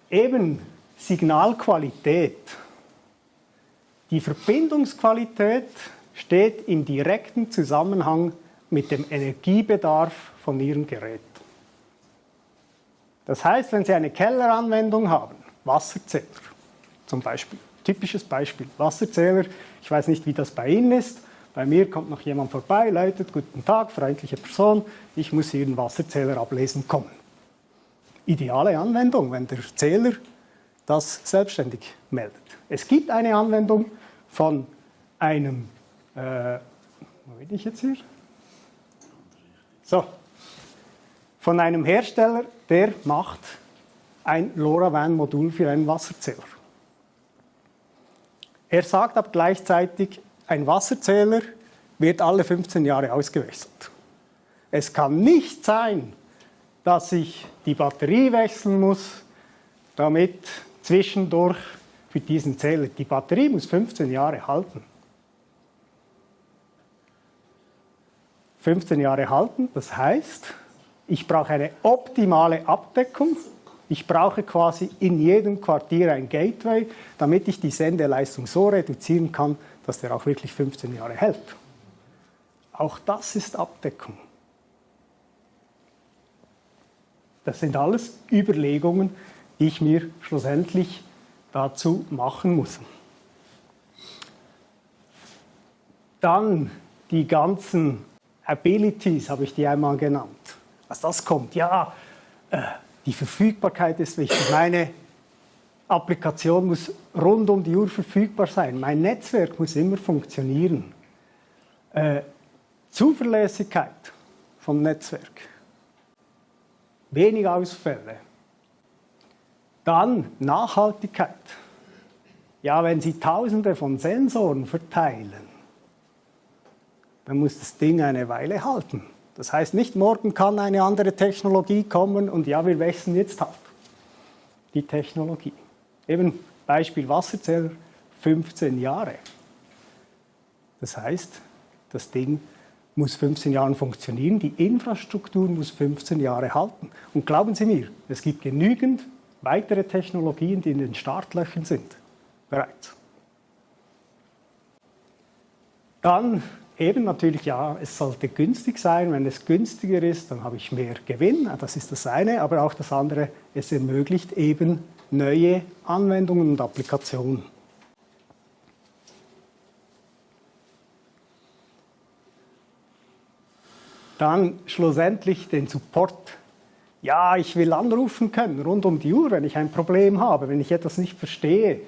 eben Signalqualität. Die Verbindungsqualität steht im direkten Zusammenhang mit dem Energiebedarf von Ihrem Gerät. Das heißt, wenn Sie eine Kelleranwendung haben, Wasserzähler zum Beispiel, typisches Beispiel, Wasserzähler, ich weiß nicht, wie das bei Ihnen ist, bei mir kommt noch jemand vorbei, läutet, guten Tag, freundliche Person, ich muss Ihren Wasserzähler ablesen kommen. Ideale Anwendung, wenn der Zähler das selbstständig meldet. Es gibt eine Anwendung von einem, äh, wo bin ich jetzt hier? So, von einem Hersteller, der macht ein LoRaWAN-Modul für einen Wasserzähler. Er sagt aber gleichzeitig, ein Wasserzähler wird alle 15 Jahre ausgewechselt. Es kann nicht sein, dass ich die Batterie wechseln muss, damit zwischendurch für diesen Zähler, die Batterie muss 15 Jahre halten. 15 Jahre halten, das heißt, ich brauche eine optimale Abdeckung. Ich brauche quasi in jedem Quartier ein Gateway, damit ich die Sendeleistung so reduzieren kann, dass der auch wirklich 15 Jahre hält. Auch das ist Abdeckung. Das sind alles Überlegungen, die ich mir schlussendlich dazu machen muss. Dann die ganzen Abilities, habe ich die einmal genannt was das kommt. Ja, äh, die Verfügbarkeit ist wichtig. Meine Applikation muss rund um die Uhr verfügbar sein. Mein Netzwerk muss immer funktionieren. Äh, Zuverlässigkeit vom Netzwerk. Wenig Ausfälle. Dann Nachhaltigkeit. Ja, wenn Sie Tausende von Sensoren verteilen, dann muss das Ding eine Weile halten. Das heißt, nicht morgen kann eine andere Technologie kommen und ja, wir wechseln jetzt halt die Technologie. Eben Beispiel Wasserzähler, 15 Jahre. Das heißt, das Ding muss 15 Jahre funktionieren, die Infrastruktur muss 15 Jahre halten. Und glauben Sie mir, es gibt genügend weitere Technologien, die in den Startlöchern sind, bereits. Dann eben natürlich, ja, es sollte günstig sein. Wenn es günstiger ist, dann habe ich mehr Gewinn. Das ist das eine. Aber auch das andere, es ermöglicht eben neue Anwendungen und Applikationen. Dann schlussendlich den Support. Ja, ich will anrufen können rund um die Uhr, wenn ich ein Problem habe, wenn ich etwas nicht verstehe.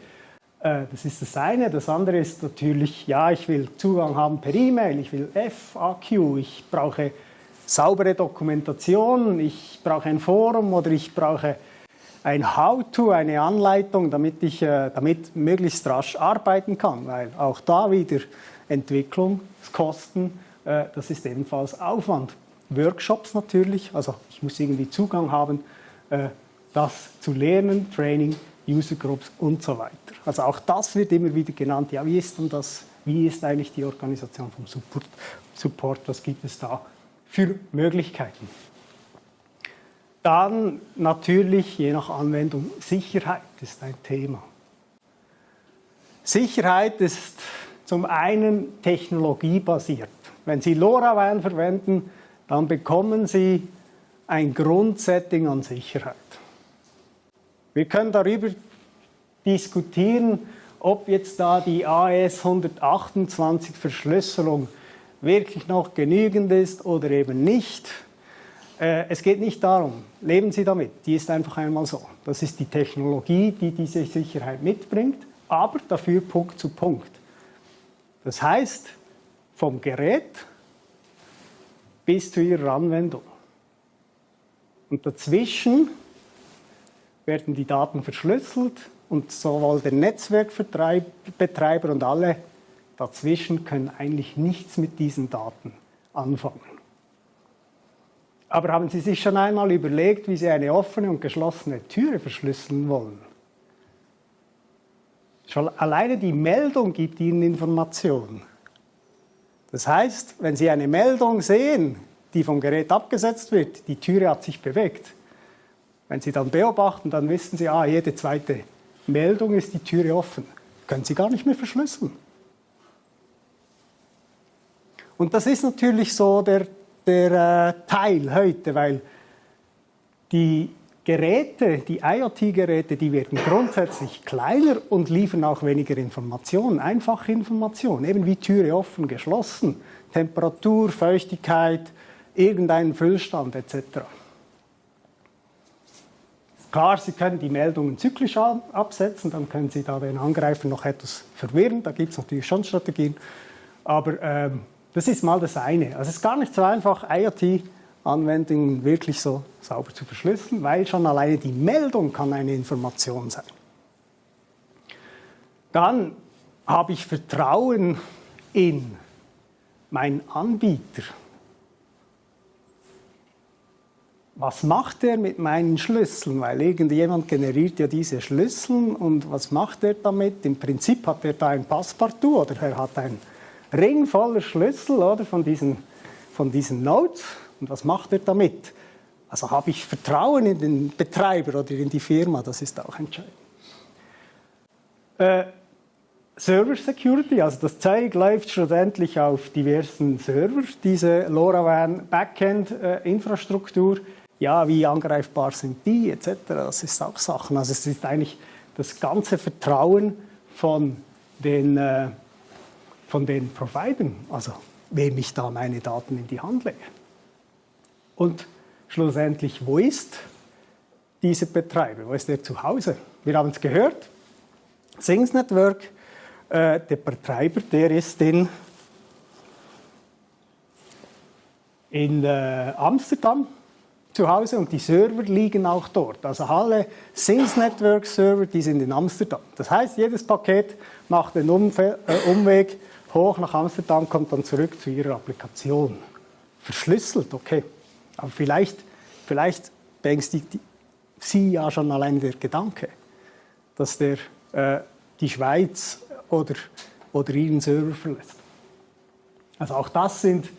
Äh, das ist das eine. Das andere ist natürlich, ja, ich will Zugang haben per E-Mail, ich will FAQ, ich brauche saubere Dokumentation, ich brauche ein Forum oder ich brauche ein How-to, eine Anleitung, damit ich äh, damit möglichst rasch arbeiten kann, weil auch da wieder Entwicklungskosten, äh, das ist ebenfalls Aufwand. Workshops natürlich, also ich muss irgendwie Zugang haben, das zu lernen, Training, User Groups und so weiter. Also auch das wird immer wieder genannt. Ja, wie ist denn das? Wie ist eigentlich die Organisation vom Support? Support was gibt es da für Möglichkeiten? Dann natürlich, je nach Anwendung, Sicherheit ist ein Thema. Sicherheit ist zum einen technologiebasiert. Wenn Sie LoRaWAN verwenden, dann bekommen Sie ein Grundsetting an Sicherheit. Wir können darüber diskutieren, ob jetzt da die AES 128 Verschlüsselung wirklich noch genügend ist oder eben nicht. Äh, es geht nicht darum, leben Sie damit, die ist einfach einmal so. Das ist die Technologie, die diese Sicherheit mitbringt, aber dafür Punkt zu Punkt. Das heißt, vom Gerät bis zu Ihrer Anwendung. Und dazwischen werden die Daten verschlüsselt und sowohl der Netzwerkbetreiber und alle dazwischen können eigentlich nichts mit diesen Daten anfangen. Aber haben Sie sich schon einmal überlegt, wie Sie eine offene und geschlossene Türe verschlüsseln wollen? Schon alleine die Meldung gibt Ihnen Informationen. Das heißt, wenn Sie eine Meldung sehen, die vom Gerät abgesetzt wird, die Türe hat sich bewegt, wenn Sie dann beobachten, dann wissen Sie, ah, jede zweite Meldung ist die Türe offen. Können Sie gar nicht mehr verschlüsseln. Und das ist natürlich so der, der äh, Teil heute, weil die Geräte, die IoT-Geräte, die werden grundsätzlich kleiner und liefern auch weniger Informationen, einfache Informationen, eben wie Türe offen, geschlossen, Temperatur, Feuchtigkeit, irgendeinen Füllstand etc. Klar, Sie können die Meldungen zyklisch absetzen, dann können Sie da den Angreifer noch etwas verwirren. Da gibt es natürlich schon Strategien. Aber ähm, das ist mal das eine. Also es ist gar nicht so einfach, IoT-Anwendungen wirklich so sauber zu verschlüsseln, weil schon alleine die Meldung kann eine Information sein. Dann habe ich Vertrauen in meinen Anbieter was macht er mit meinen Schlüsseln? Weil irgendjemand generiert ja diese Schlüssel und was macht er damit? Im Prinzip hat er da ein Passepartout oder er hat einen Ring voller Schlüssel oder, von, diesen, von diesen Nodes. Und was macht er damit? Also habe ich Vertrauen in den Betreiber oder in die Firma, das ist auch entscheidend. Äh, Server Security, also das Zeug läuft schlussendlich auf diversen Servers, diese LoRaWAN Backend äh, Infrastruktur ja, wie angreifbar sind die etc. Das ist auch Sachen. Also es ist eigentlich das ganze Vertrauen von den, äh, von den Providern, also wem ich da meine Daten in die Hand lege. Und schlussendlich, wo ist dieser Betreiber? Wo ist der zu Hause? Wir haben es gehört, Things Network, äh, der Betreiber, der ist in, in äh, Amsterdam, zu Hause und die Server liegen auch dort. Also alle Sings Network Server, die sind in Amsterdam. Das heißt, jedes Paket macht den Umfe äh, Umweg hoch nach Amsterdam, kommt dann zurück zu ihrer Applikation. Verschlüsselt, okay. Aber vielleicht, vielleicht beängstigt Sie ja schon allein der Gedanke, dass der äh, die Schweiz oder, oder Ihren Server verlässt. Also auch das sind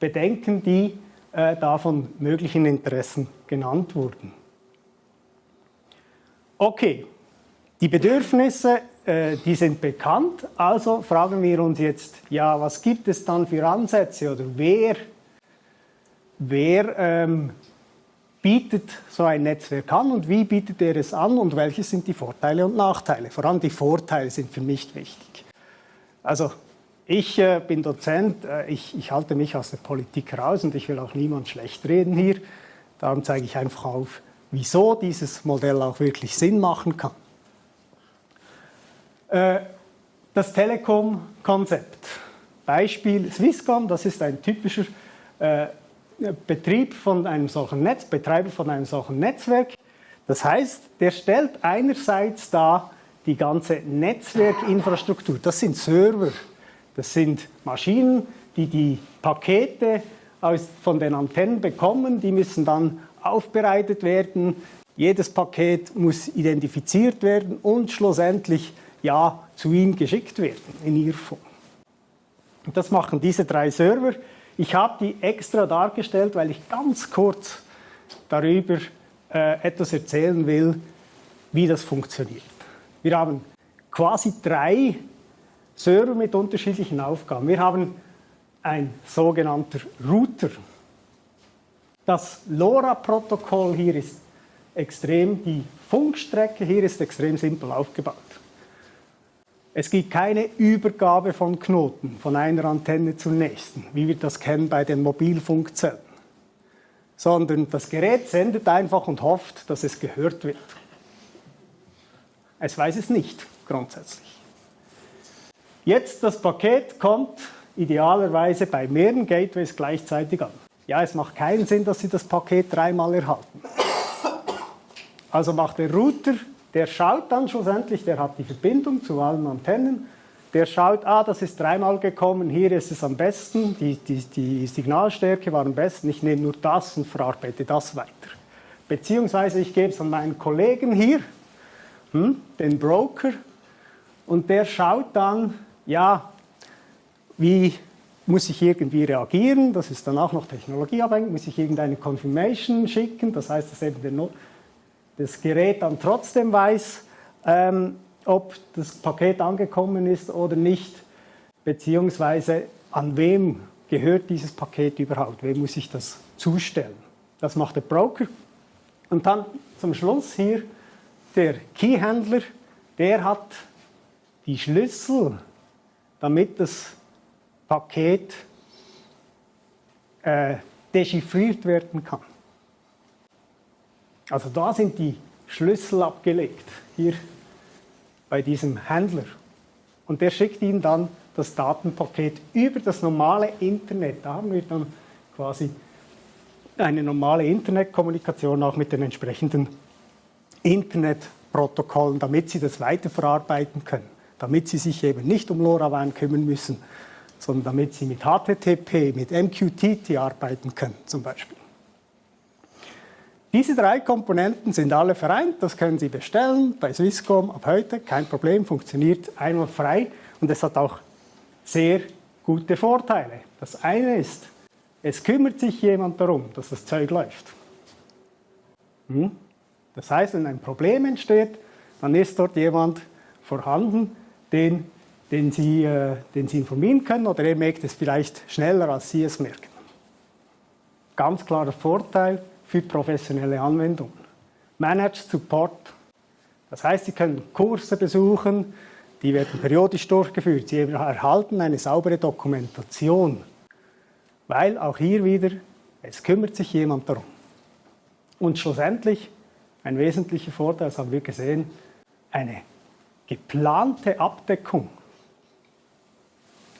Bedenken, die äh, da von möglichen Interessen genannt wurden. Okay, die Bedürfnisse äh, die sind bekannt, also fragen wir uns jetzt, ja, was gibt es dann für Ansätze oder wer, wer ähm, bietet so ein Netzwerk an und wie bietet er es an und welche sind die Vorteile und Nachteile? Vor allem die Vorteile sind für mich wichtig. Also ich äh, bin Dozent, äh, ich, ich, halte mich aus der Politik raus und ich will auch niemand schlecht reden hier. Darum zeige ich einfach auf, wieso dieses Modell auch wirklich Sinn machen kann. Äh, das Telekom-Konzept. Beispiel Swisscom, das ist ein typischer äh, Betrieb von einem solchen Netz, Betreiber von einem solchen Netzwerk. Das heißt, der stellt einerseits da die ganze Netzwerkinfrastruktur. Das sind Server, das sind Maschinen, die die Pakete aus, von den Antennen bekommen. Die müssen dann aufbereitet werden. Jedes Paket muss identifiziert werden und schlussendlich ja zu ihm geschickt werden in ihrer Form. Und das machen diese drei Server. Ich habe die extra dargestellt, weil ich ganz kurz darüber äh, etwas erzählen will, wie das funktioniert. Wir haben quasi drei Server mit unterschiedlichen Aufgaben. Wir haben ein sogenannter Router. Das LoRa-Protokoll hier ist extrem, die Funkstrecke hier ist extrem simpel aufgebaut. Es gibt keine Übergabe von Knoten von einer Antenne zur nächsten, wie wir das kennen bei den Mobilfunkzellen, sondern das Gerät sendet einfach und hofft, dass es gehört wird. Es weiß es nicht grundsätzlich. Jetzt das Paket kommt idealerweise bei mehreren Gateways gleichzeitig an. Ja, es macht keinen Sinn, dass Sie das Paket dreimal erhalten. Also macht der Router, der schaut dann schlussendlich, der hat die Verbindung zu allen Antennen, der schaut, ah, das ist dreimal gekommen, hier ist es am besten, die, die, die Signalstärke war am besten, ich nehme nur das und verarbeite das weiter. Beziehungsweise ich gebe es an meinen Kollegen hier, hm, den Broker, und der schaut dann, ja, wie muss ich irgendwie reagieren, das ist dann auch noch technologieabhängig, muss ich irgendeine Confirmation schicken, das heißt, dass eben der, das Gerät dann trotzdem weiß, ähm, ob das Paket angekommen ist oder nicht, beziehungsweise an wem gehört dieses Paket überhaupt, wem muss ich das zustellen. Das macht der Broker. Und dann zum Schluss hier der Keyhändler, der hat die Schlüssel damit das Paket äh, dechiffriert werden kann. Also da sind die Schlüssel abgelegt, hier bei diesem Händler. Und der schickt Ihnen dann das Datenpaket über das normale Internet. Da haben wir dann quasi eine normale Internetkommunikation auch mit den entsprechenden Internetprotokollen, damit Sie das weiterverarbeiten können damit Sie sich eben nicht um LoRaWAN kümmern müssen, sondern damit Sie mit HTTP, mit MQTT arbeiten können zum Beispiel. Diese drei Komponenten sind alle vereint, das können Sie bestellen bei Swisscom ab heute, kein Problem, funktioniert einmal frei und es hat auch sehr gute Vorteile. Das eine ist, es kümmert sich jemand darum, dass das Zeug läuft. Hm? Das heißt, wenn ein Problem entsteht, dann ist dort jemand vorhanden, den, den, Sie, äh, den Sie informieren können oder er merkt es vielleicht schneller, als Sie es merken. Ganz klarer Vorteil für professionelle Anwendungen. Managed Support. Das heißt, Sie können Kurse besuchen, die werden periodisch durchgeführt. Sie erhalten eine saubere Dokumentation, weil auch hier wieder, es kümmert sich jemand darum. Und schlussendlich, ein wesentlicher Vorteil, das haben wir gesehen, eine geplante Abdeckung.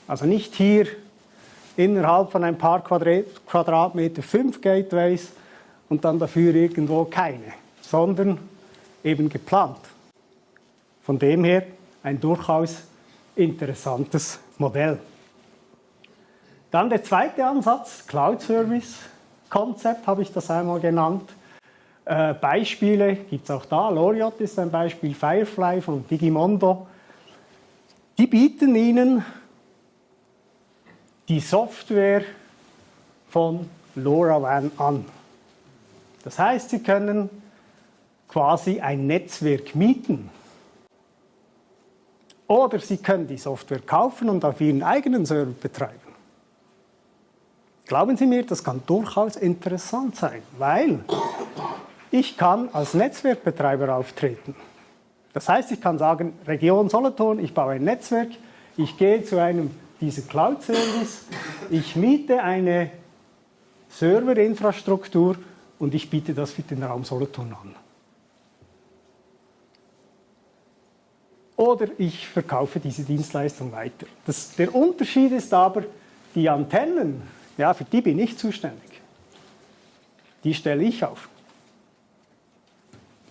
Also nicht hier innerhalb von ein paar Quadratmeter fünf Gateways und dann dafür irgendwo keine, sondern eben geplant. Von dem her ein durchaus interessantes Modell. Dann der zweite Ansatz, Cloud Service Konzept habe ich das einmal genannt. Äh, Beispiele gibt es auch da. Loriot ist ein Beispiel, Firefly von Digimondo. Die bieten Ihnen die Software von LoRaWAN an. Das heißt, Sie können quasi ein Netzwerk mieten. Oder Sie können die Software kaufen und auf Ihren eigenen Server betreiben. Glauben Sie mir, das kann durchaus interessant sein, weil ich kann als Netzwerkbetreiber auftreten. Das heißt, ich kann sagen, Region Solothurn, ich baue ein Netzwerk, ich gehe zu einem dieser Cloud-Service, ich miete eine Serverinfrastruktur und ich biete das für den Raum Solothurn an. Oder ich verkaufe diese Dienstleistung weiter. Das, der Unterschied ist aber, die Antennen, ja, für die bin ich zuständig. Die stelle ich auf.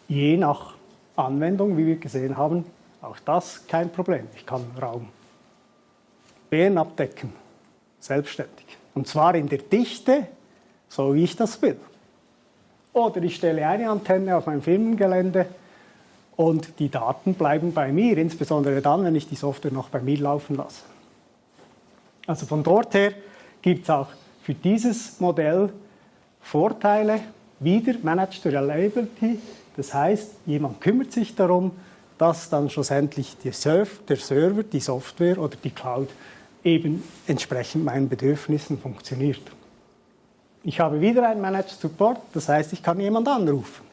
Je nach Anwendung, wie wir gesehen haben, auch das kein Problem. Ich kann Raum Bären abdecken, selbstständig. Und zwar in der Dichte, so wie ich das will. Oder ich stelle eine Antenne auf mein Firmengelände und die Daten bleiben bei mir, insbesondere dann, wenn ich die Software noch bei mir laufen lasse. Also von dort her gibt es auch für dieses Modell Vorteile, wieder Managed Reliability, das heißt, jemand kümmert sich darum, dass dann schlussendlich der Server, die Software oder die Cloud eben entsprechend meinen Bedürfnissen funktioniert. Ich habe wieder einen Managed Support, das heißt, ich kann jemand anrufen.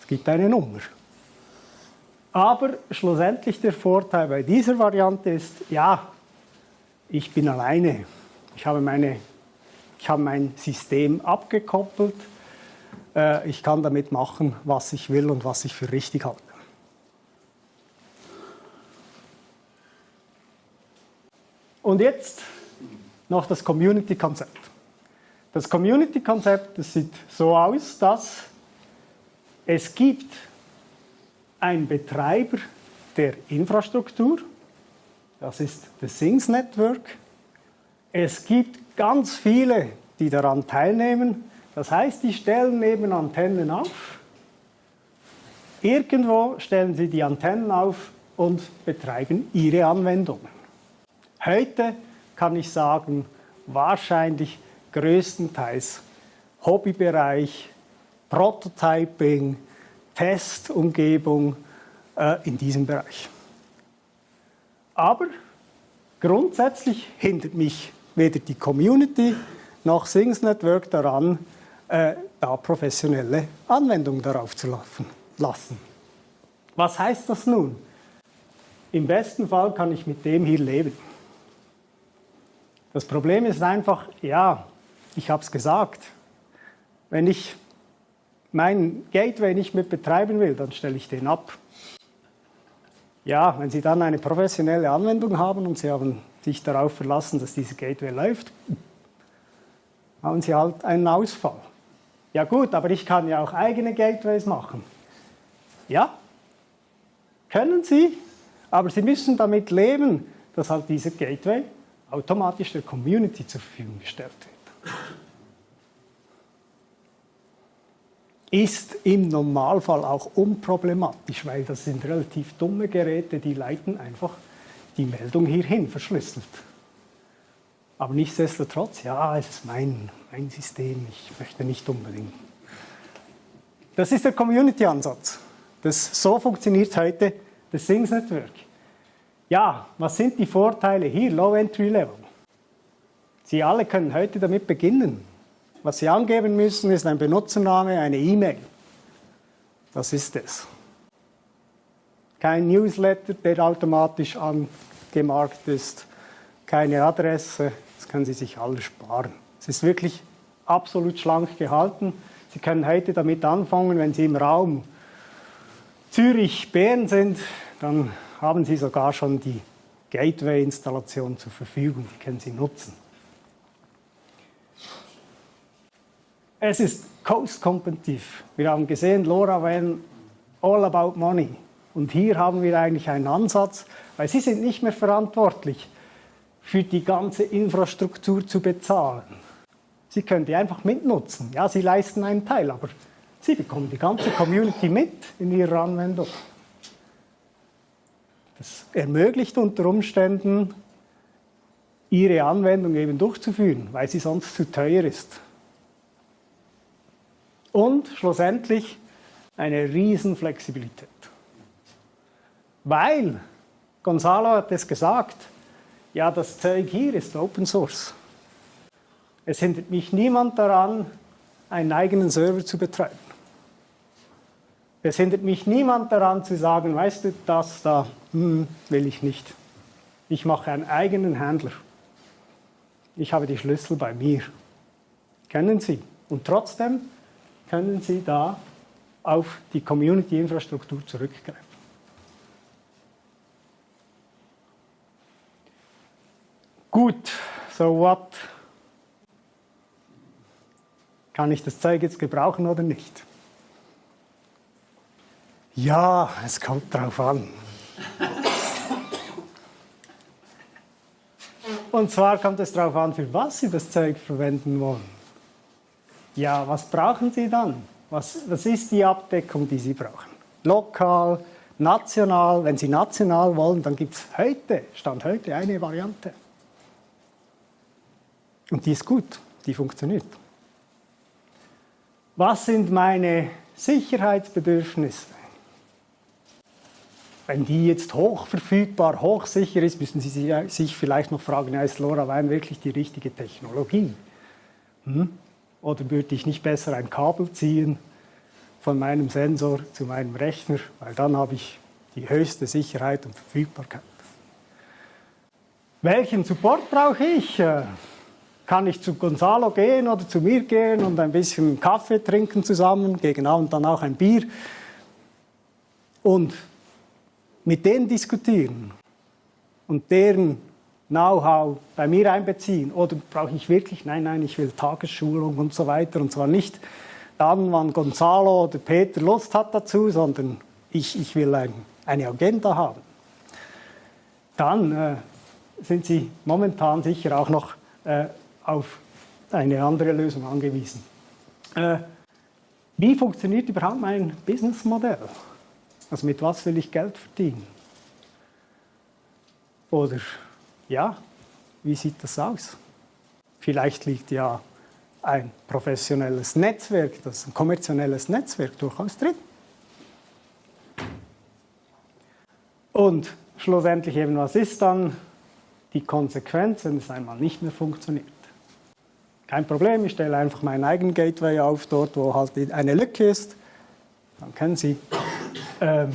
Es gibt eine Nummer. Aber schlussendlich der Vorteil bei dieser Variante ist, ja, ich bin alleine. Ich habe, meine, ich habe mein System abgekoppelt. Äh, ich kann damit machen, was ich will und was ich für richtig halte. Und jetzt noch das Community-Konzept. Das Community-Konzept sieht so aus, dass es gibt einen Betreiber der Infrastruktur, das ist das Things Network. Es gibt ganz viele, die daran teilnehmen. Das heißt, die stellen eben Antennen auf. Irgendwo stellen sie die Antennen auf und betreiben ihre Anwendungen. Heute kann ich sagen, wahrscheinlich größtenteils Hobbybereich, Prototyping, Testumgebung äh, in diesem Bereich. Aber grundsätzlich hindert mich weder die Community noch Things Network daran, äh, da professionelle Anwendungen darauf zu lassen. Was heißt das nun? Im besten Fall kann ich mit dem hier leben. Das Problem ist einfach, ja, ich habe es gesagt, wenn ich meinen Gateway nicht mit betreiben will, dann stelle ich den ab. Ja, wenn Sie dann eine professionelle Anwendung haben und Sie haben sich darauf verlassen, dass dieser Gateway läuft, haben Sie halt einen Ausfall. Ja gut, aber ich kann ja auch eigene Gateways machen. Ja, können Sie, aber Sie müssen damit leben, dass halt dieser Gateway automatisch der Community zur Verfügung gestellt wird. Ist im Normalfall auch unproblematisch, weil das sind relativ dumme Geräte, die leiten einfach die Meldung hierhin verschlüsselt. Aber nichtsdestotrotz, ja, es ist mein, mein System, ich möchte nicht unbedingt. Das ist der Community-Ansatz. So funktioniert heute das Things Network. Ja, was sind die Vorteile hier, Low Entry Level? Sie alle können heute damit beginnen. Was Sie angeben müssen, ist ein Benutzername, eine E-Mail. Das ist es. Kein Newsletter, der automatisch angemarkt ist, keine Adresse, das können Sie sich alles sparen. Es ist wirklich absolut schlank gehalten. Sie können heute damit anfangen, wenn Sie im Raum Zürich-Bern sind, dann haben Sie sogar schon die Gateway-Installation zur Verfügung, die können Sie nutzen. Es ist cost-kompetitiv. Wir haben gesehen, Laura wenn all about money. Und hier haben wir eigentlich einen Ansatz, weil Sie sind nicht mehr verantwortlich für die ganze Infrastruktur zu bezahlen. Sie können die einfach mitnutzen. Ja, Sie leisten einen Teil, aber Sie bekommen die ganze Community mit in Ihrer Anwendung. Das ermöglicht unter Umständen, Ihre Anwendung eben durchzuführen, weil sie sonst zu teuer ist. Und schlussendlich eine Riesenflexibilität. Weil Gonzalo hat es gesagt, ja, das Zeug hier ist Open Source. Es hindert mich niemand daran, einen eigenen Server zu betreiben. Es hindert mich niemand daran zu sagen, weißt du, das da hm, will ich nicht. Ich mache einen eigenen Händler. Ich habe die Schlüssel bei mir. Kennen Sie. Und trotzdem können Sie da auf die Community-Infrastruktur zurückgreifen. Gut, so what? Kann ich das Zeug jetzt gebrauchen oder nicht? Ja, es kommt drauf an. Und zwar kommt es darauf an, für was Sie das Zeug verwenden wollen. Ja, was brauchen Sie dann? Was, was ist die Abdeckung, die Sie brauchen? Lokal, national. Wenn Sie national wollen, dann gibt es heute, Stand heute, eine Variante. Und die ist gut, die funktioniert. Was sind meine Sicherheitsbedürfnisse? Wenn die jetzt hochverfügbar, hochsicher ist, müssen Sie sich vielleicht noch fragen, ist LoRaWAN wirklich die richtige Technologie? Hm? Oder würde ich nicht besser ein Kabel ziehen von meinem Sensor zu meinem Rechner, weil dann habe ich die höchste Sicherheit und Verfügbarkeit. Welchen Support brauche ich? Äh, kann ich zu Gonzalo gehen oder zu mir gehen und ein bisschen Kaffee trinken zusammen, gegen Abend dann auch ein Bier und mit denen diskutieren und deren Know-how bei mir einbeziehen? Oder brauche ich wirklich, nein, nein, ich will Tagesschulung und so weiter und zwar nicht dann, wann Gonzalo oder Peter Lust hat dazu, sondern ich, ich will ein, eine Agenda haben. Dann äh, sind Sie momentan sicher auch noch äh, auf eine andere Lösung angewiesen. Äh, wie funktioniert überhaupt mein Businessmodell? Also mit was will ich Geld verdienen? Oder ja, wie sieht das aus? Vielleicht liegt ja ein professionelles Netzwerk, das ein kommerzielles Netzwerk durchaus drin. Und schlussendlich eben, was ist dann die Konsequenz, wenn es einmal nicht mehr funktioniert? Kein Problem, ich stelle einfach meinen eigenen Gateway auf, dort wo halt eine Lücke ist. Dann können Sie ähm,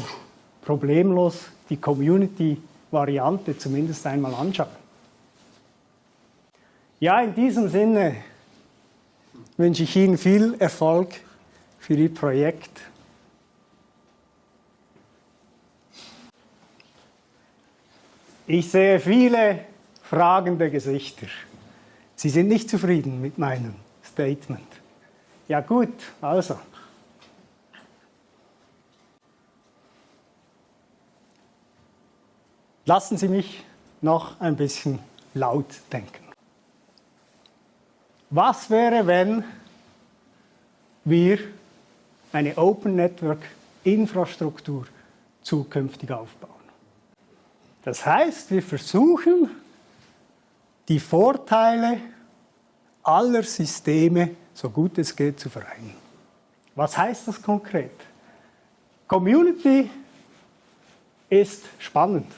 problemlos die Community-Variante zumindest einmal anschauen. Ja, in diesem Sinne wünsche ich Ihnen viel Erfolg für Ihr Projekt. Ich sehe viele fragende Gesichter. Sie sind nicht zufrieden mit meinem Statement. Ja gut, also. Lassen Sie mich noch ein bisschen laut denken. Was wäre, wenn wir eine Open Network Infrastruktur zukünftig aufbauen? Das heißt, wir versuchen, die Vorteile aller Systeme so gut es geht zu vereinen. Was heißt das konkret? Community ist spannend.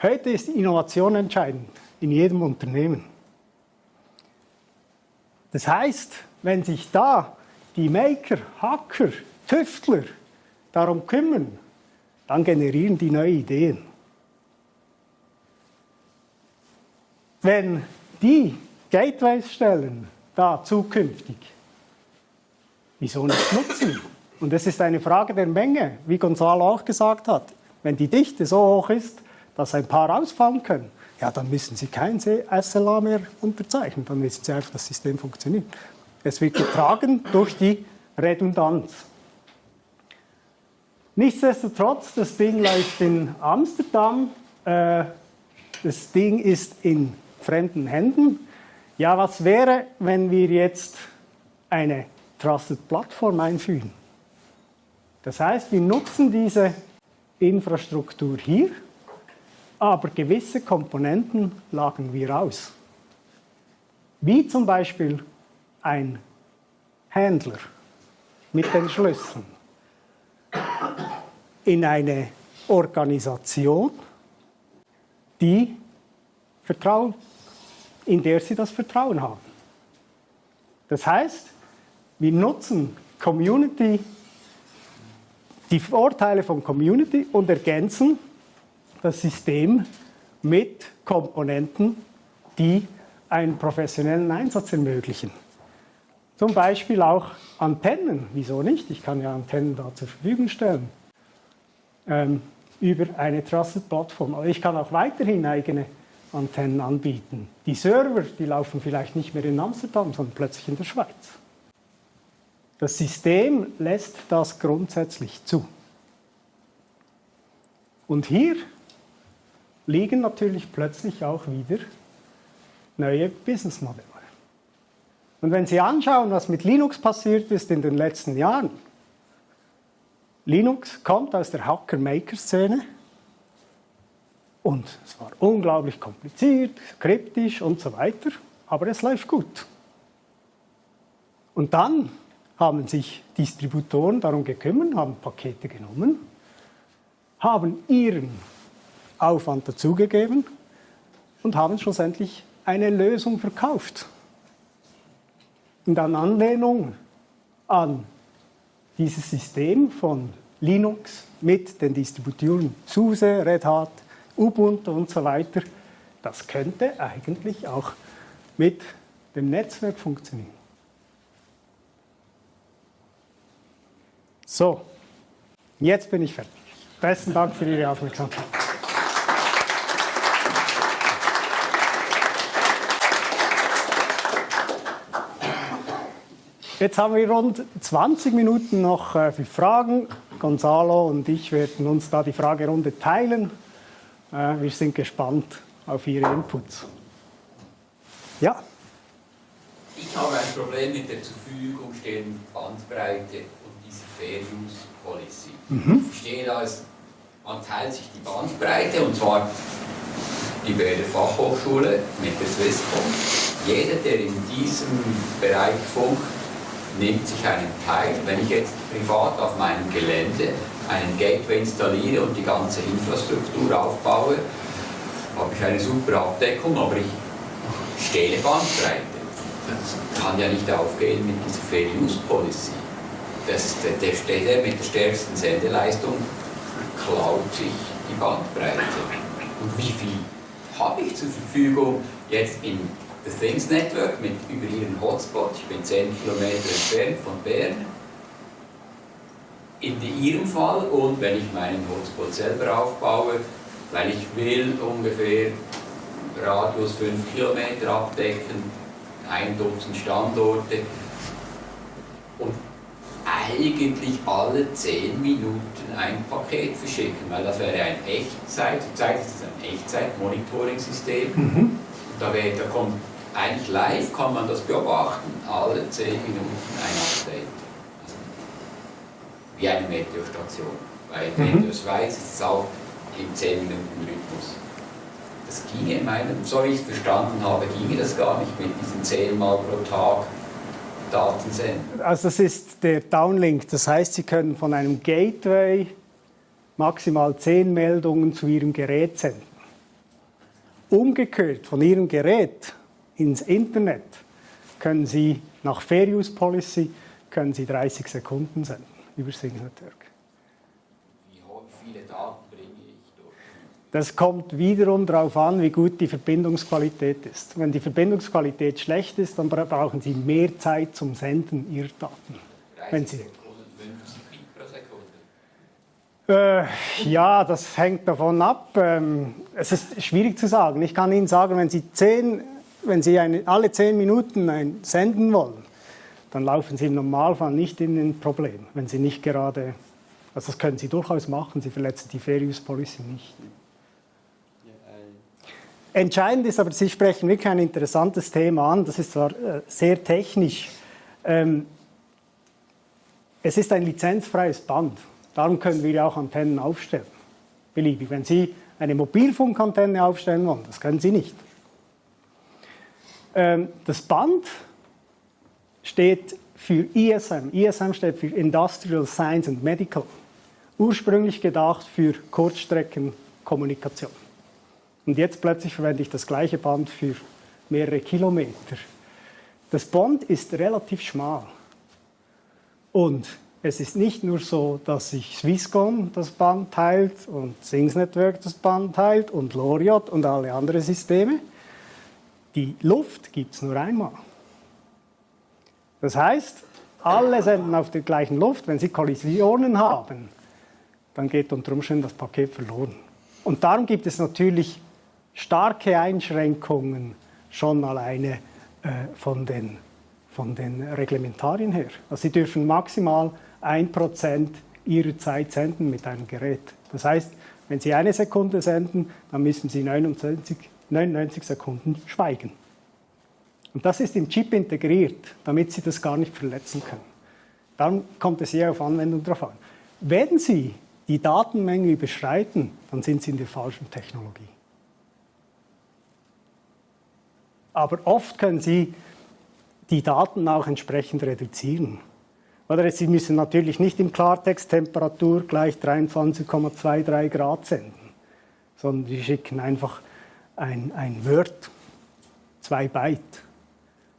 Heute ist Innovation entscheidend in jedem Unternehmen. Das heißt, wenn sich da die Maker, Hacker, Tüftler darum kümmern, dann generieren die neue Ideen. Wenn die Gateways stellen, da zukünftig, wieso nicht nutzen? Und es ist eine Frage der Menge, wie Gonzalo auch gesagt hat. Wenn die Dichte so hoch ist, dass ein paar ausfallen können, ja, dann müssen Sie kein SLA mehr unterzeichnen, dann wissen Sie einfach, das System funktioniert. Es wird getragen durch die Redundanz. Nichtsdestotrotz, das Ding läuft in Amsterdam, äh, das Ding ist in fremden Händen. Ja, was wäre, wenn wir jetzt eine Trusted Plattform einfügen? Das heißt, wir nutzen diese Infrastruktur hier aber gewisse Komponenten lagen wir aus. Wie zum Beispiel ein Händler mit den Schlüsseln in eine Organisation die Vertrauen, in der sie das Vertrauen haben. Das heißt, wir nutzen Community, die Vorteile von Community und ergänzen das System mit Komponenten, die einen professionellen Einsatz ermöglichen. Zum Beispiel auch Antennen. Wieso nicht? Ich kann ja Antennen da zur Verfügung stellen. Ähm, über eine Trusted-Plattform. Aber ich kann auch weiterhin eigene Antennen anbieten. Die Server, die laufen vielleicht nicht mehr in Amsterdam, sondern plötzlich in der Schweiz. Das System lässt das grundsätzlich zu. Und hier liegen natürlich plötzlich auch wieder neue Businessmodelle. Und wenn Sie anschauen, was mit Linux passiert ist in den letzten Jahren, Linux kommt aus der Hacker-Maker-Szene und es war unglaublich kompliziert, kryptisch und so weiter, aber es läuft gut. Und dann haben sich Distributoren darum gekümmert, haben Pakete genommen, haben ihren Aufwand dazugegeben und haben schlussendlich eine Lösung verkauft. Und an Anlehnung an dieses System von Linux mit den Distributoren SUSE, Red Hat, Ubuntu und so weiter, das könnte eigentlich auch mit dem Netzwerk funktionieren. So, jetzt bin ich fertig. Besten Dank für Ihre Aufmerksamkeit. Jetzt haben wir rund 20 Minuten noch äh, für Fragen. Gonzalo und ich werden uns da die Fragerunde teilen. Äh, wir sind gespannt auf Ihre Inputs. Ja? Ich habe ein Problem mit der zur Verfügung stehenden Bandbreite und dieser Fair Use Policy. Mhm. Ich verstehe da, man teilt sich die Bandbreite und zwar die Bäder Fachhochschule mit der Swisscom. Jeder, der in diesem Bereich funkt, nimmt sich einen Teil. Wenn ich jetzt privat auf meinem Gelände einen Gateway installiere und die ganze Infrastruktur aufbaue, habe ich eine super Abdeckung, aber ich stehle Bandbreite. Das kann ja nicht aufgehen mit dieser Fair Use Policy. Das, der, der, der mit der stärksten Sendeleistung klaut sich die Bandbreite. Und wie viel habe ich zur Verfügung jetzt in The Things Network mit über ihren Hotspot. Ich bin 10 Kilometer entfernt von Bern. In ihrem Fall und wenn ich meinen Hotspot selber aufbaue, weil ich will ungefähr Radius 5 Kilometer abdecken, ein Dutzend Standorte und eigentlich alle 10 Minuten ein Paket verschicken, weil das wäre ein Echtzeit, zurzeit ist es ein Echtzeit-Monitoring-System. Mhm. Da, da kommt eigentlich live kann man das beobachten, alle 10 Minuten ein Update. Also wie eine Meteostation. Bei mhm. Meteor Schweiz ist es auch im 10 Minuten Rhythmus. Das ginge in meinem, so wie ich es verstanden habe, ginge das gar nicht mit diesen 10 Mal pro Tag Daten senden. Also das ist der Downlink, das heißt, Sie können von einem Gateway maximal 10 Meldungen zu Ihrem Gerät senden. Umgekehrt von Ihrem Gerät ins Internet können Sie nach Fair Use Policy können Sie 30 Sekunden senden über Sync Network. Wie viele Daten bringe ich durch? Das kommt wiederum darauf an, wie gut die Verbindungsqualität ist. Wenn die Verbindungsqualität schlecht ist, dann brauchen Sie mehr Zeit zum Senden Ihrer Daten. 30 Wenn Sie, Sekunden, 50 Bit pro Sekunde? Äh, ja, das hängt davon ab. Ähm, es ist schwierig zu sagen. Ich kann Ihnen sagen, wenn Sie 10 wenn Sie eine, alle zehn Minuten ein senden wollen, dann laufen Sie im Normalfall nicht in ein Problem, wenn Sie nicht gerade, also das können Sie durchaus machen, Sie verletzen die Fair Use Policy nicht. Entscheidend ist aber, Sie sprechen wirklich ein interessantes Thema an, das ist zwar äh, sehr technisch, ähm, es ist ein lizenzfreies Band, darum können wir auch Antennen aufstellen, beliebig. Wenn Sie eine Mobilfunkantenne aufstellen wollen, das können Sie nicht. Ähm, das Band steht für ISM. ISM steht für Industrial Science and Medical. Ursprünglich gedacht für Kurzstreckenkommunikation. Und jetzt plötzlich verwende ich das gleiche Band für mehrere Kilometer. Das Band ist relativ schmal. Und es ist nicht nur so, dass sich Swisscom das Band teilt und Sings Network das Band teilt und Loriot und alle anderen Systeme. Die Luft gibt es nur einmal. Das heißt, alle senden auf der gleichen Luft. Wenn sie Kollisionen haben, dann geht unter Umständen das Paket verloren. Und darum gibt es natürlich starke Einschränkungen schon alleine äh, von, den, von den Reglementarien her. Also sie dürfen maximal 1% ihrer Zeit senden mit einem Gerät. Das heißt, wenn Sie eine Sekunde senden, dann müssen Sie 29, 99 Sekunden schweigen. Und das ist im Chip integriert, damit Sie das gar nicht verletzen können. Dann kommt es sehr auf Anwendung drauf an. Wenn Sie die Datenmenge überschreiten, dann sind Sie in der falschen Technologie. Aber oft können Sie die Daten auch entsprechend reduzieren. Oder Sie müssen natürlich nicht im Klartext Temperatur gleich 23,23 Grad senden, sondern Sie schicken einfach ein, ein Word, zwei Byte.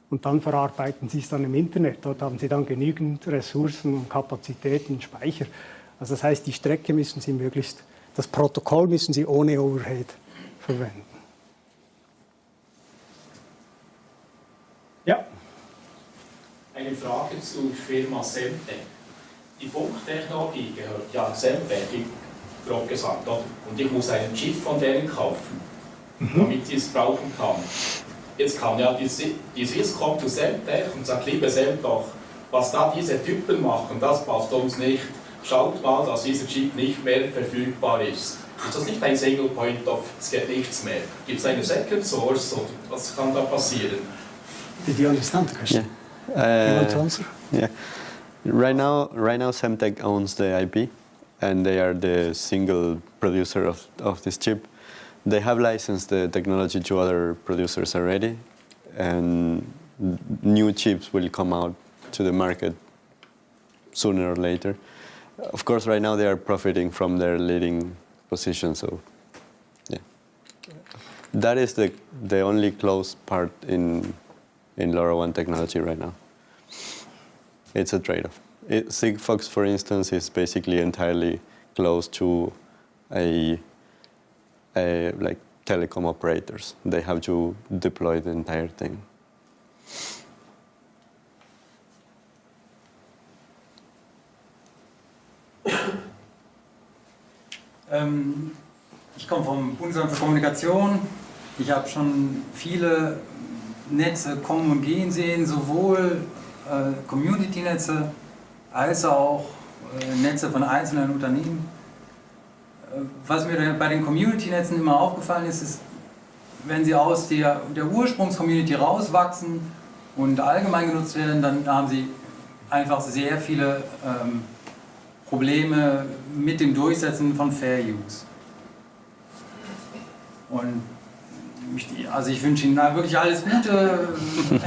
Und dann verarbeiten Sie es dann im Internet. Dort haben Sie dann genügend Ressourcen und Kapazitäten, Speicher. Also das heißt, die Strecke müssen Sie möglichst, das Protokoll müssen Sie ohne Overhead verwenden. Ja. Eine Frage zur Firma Semtech. Die Funktechnologie gehört ja Semtech, grob gesagt, oder? und ich muss einen Chip von denen kaufen. Damit ich es brauchen kann. Jetzt kann ja die, die Swisscom zu Semtech und sagt, liebe Semtech, was da diese Typen machen, das passt uns nicht. Schaut mal, dass dieser Chip nicht mehr verfügbar ist. Ist das nicht ein Single Point of, es geht nichts mehr? Gibt es eine Second Source oder was kann da passieren? Did you understand the question? Yeah. you want to answer? Yeah. Right now, right now, Semtech owns the IP, and they are the single producer of, of this chip. They have licensed the technology to other producers already, and new chips will come out to the market sooner or later. Of course, right now they are profiting from their leading position, so yeah. That is the, the only close part in, in LoRaWAN technology right now. It's a trade-off. Sigfox, for instance, is basically entirely close to a, a like telecom operators. They have to deploy the entire thing. Ähm, ich komme vom Bundesamt für Kommunikation. Ich habe schon viele Netze kommen und gehen sehen, sowohl äh, Community-Netze als auch äh, Netze von einzelnen Unternehmen. Was mir bei den Community-Netzen immer aufgefallen ist, ist, wenn sie aus der, der Ursprungs-Community rauswachsen und allgemein genutzt werden, dann haben sie einfach sehr viele ähm, Probleme mit dem Durchsetzen von Fair Use. Und also ich wünsche Ihnen wirklich alles Gute.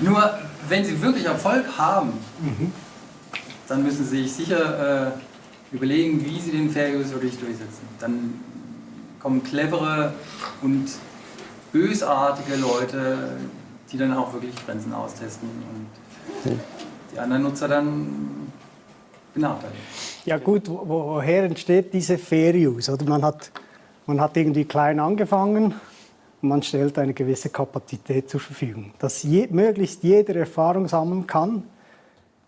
Nur wenn Sie wirklich Erfolg haben, dann müssen Sie sich sicher äh, überlegen, wie Sie den Fair Use wirklich durchsetzen. Dann kommen clevere und bösartige Leute, die dann auch wirklich Grenzen austesten und die anderen Nutzer dann benachteiligt. Ja gut, wo, woher entsteht diese Fair Use? Oder man hat man hat irgendwie klein angefangen und man stellt eine gewisse Kapazität zur Verfügung. Dass je, möglichst jeder Erfahrung sammeln kann,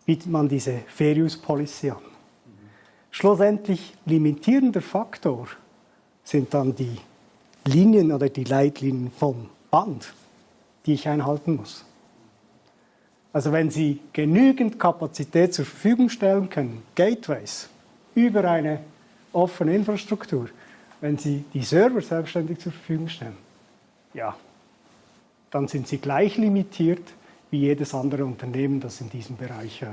bietet man diese Fair Use Policy an. Schlussendlich limitierender Faktor sind dann die Linien oder die Leitlinien vom Band, die ich einhalten muss. Also wenn Sie genügend Kapazität zur Verfügung stellen können, Gateways, über eine offene Infrastruktur, wenn Sie die Server selbstständig zur Verfügung stellen, ja, dann sind Sie gleich limitiert wie jedes andere Unternehmen, das in diesem Bereich äh,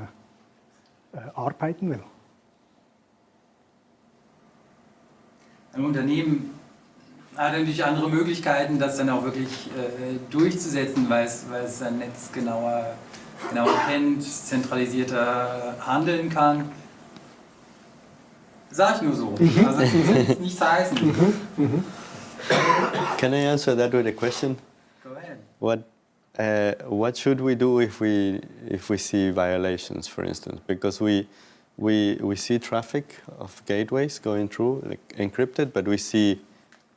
äh, arbeiten will. Ein Unternehmen hat natürlich andere Möglichkeiten, das dann auch wirklich äh, durchzusetzen, weil es, weil es sein Netz genauer, genauer kennt, zentralisierter handeln kann. Sag ich nur so. Mhm. Also das nichts heißen. Mhm. Mhm. Can I answer that with a question? Go ahead. What uh, what should we do if we if we see violations, for instance? Because we we we see traffic of gateways going through like encrypted, but we see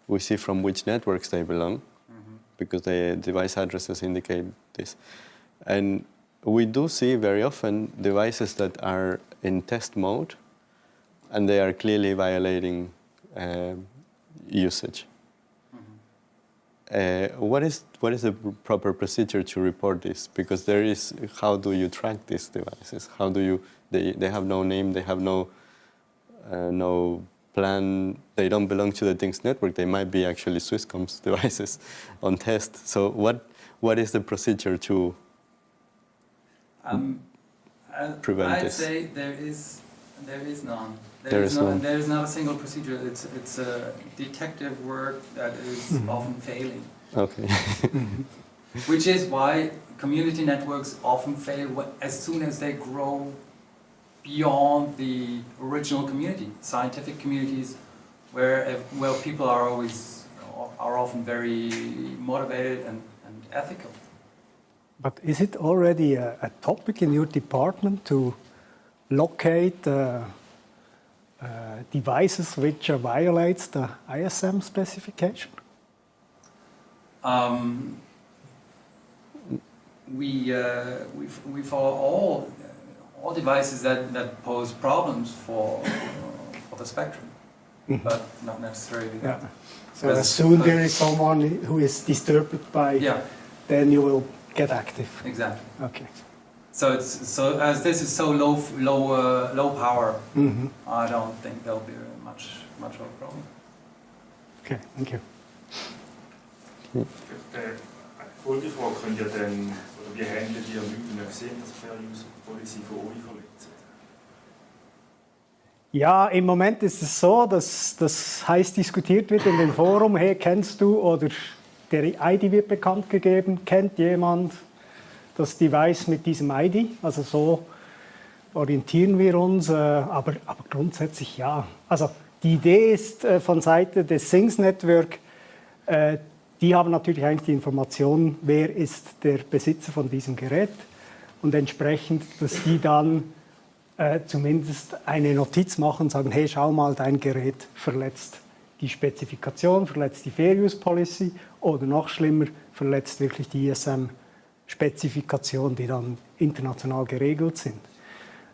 we see from which networks they belong, because the device addresses indicate this, and we do see very often devices that are in test mode, and they are clearly violating uh, usage. Uh, what is what is the proper procedure to report this? Because there is how do you track these devices? How do you they, they have no name, they have no uh, no plan, they don't belong to the Things network. They might be actually Swisscom's devices on test. So what what is the procedure to Um, I- Prevent I'd this. say there is there is none. There is no, none. There is not a single procedure. It's it's a detective work that is Mm-hmm. often failing, okay which is why community networks often fail as soon as they grow beyond the original community, scientific communities, where where people are always are often very motivated and, and ethical. But is it already a, a topic in your department to locate uh, uh, devices which uh, violates the ISM specification? Um, we, uh, we, we follow all, all devices that, that pose problems for, uh, for the spectrum, but not necessarily Yeah. that. So as soon there is someone who is disturbed by, Yeah, then you will get active. exactly. Okay. So it's so as this is so low low uh, low power, Mhm. I don't think there'll be much much of a problem. Okay, thank you. Eine Folgefrage können ja dann, oder wie handeln die Leute, die sehen, dass Fair Use Von euch verletzt? Ja, im Moment ist es so, dass das heiß diskutiert wird in dem Forum. Hey, kennst du oder der ID wird bekannt gegeben? Kennt jemand das Device mit diesem ID? Also so orientieren wir uns, äh, aber, aber grundsätzlich ja. Also die Idee ist äh, von Seite des Things Network, äh, die haben natürlich eigentlich die Information, wer ist der Besitzer von diesem Gerät und entsprechend, dass die dann äh, zumindest eine Notiz machen und sagen, hey, schau mal, dein Gerät verletzt die Spezifikation, verletzt die Fair Use Policy oder noch schlimmer, verletzt wirklich die ISM-Spezifikation, die dann international geregelt sind.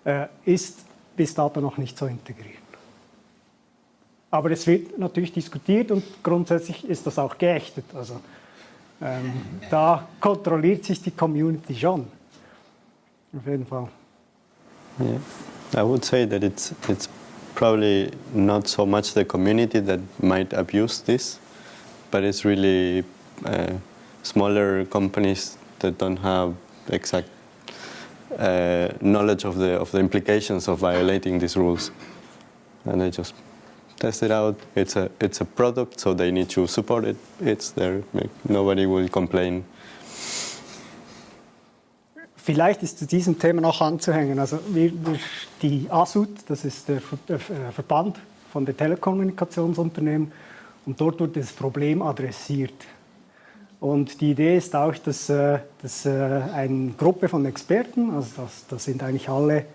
Äh, ist bis dato noch nicht so integriert. Aber es wird natürlich diskutiert und grundsätzlich ist das auch geächtet. Also ähm, da kontrolliert sich die Community schon. Auf jeden Fall. Yeah, I would say that it's it's probably not so much the community that might abuse this, but it's really uh, smaller companies that don't have exact uh, knowledge of the of the implications of violating these rules, and they just test it out. It's a it's a product, so they need to support it. It's there. Nobody will complain. Vielleicht ist zu diesem Thema noch anzuhängen. Also wir, die ASUT, das ist der der Verband von den Telekommunikationsunternehmen, und dort wird das Problem adressiert. Und die Idee ist auch, dass, äh, dass äh, eine Gruppe von Experten, also das, das sind eigentlich alle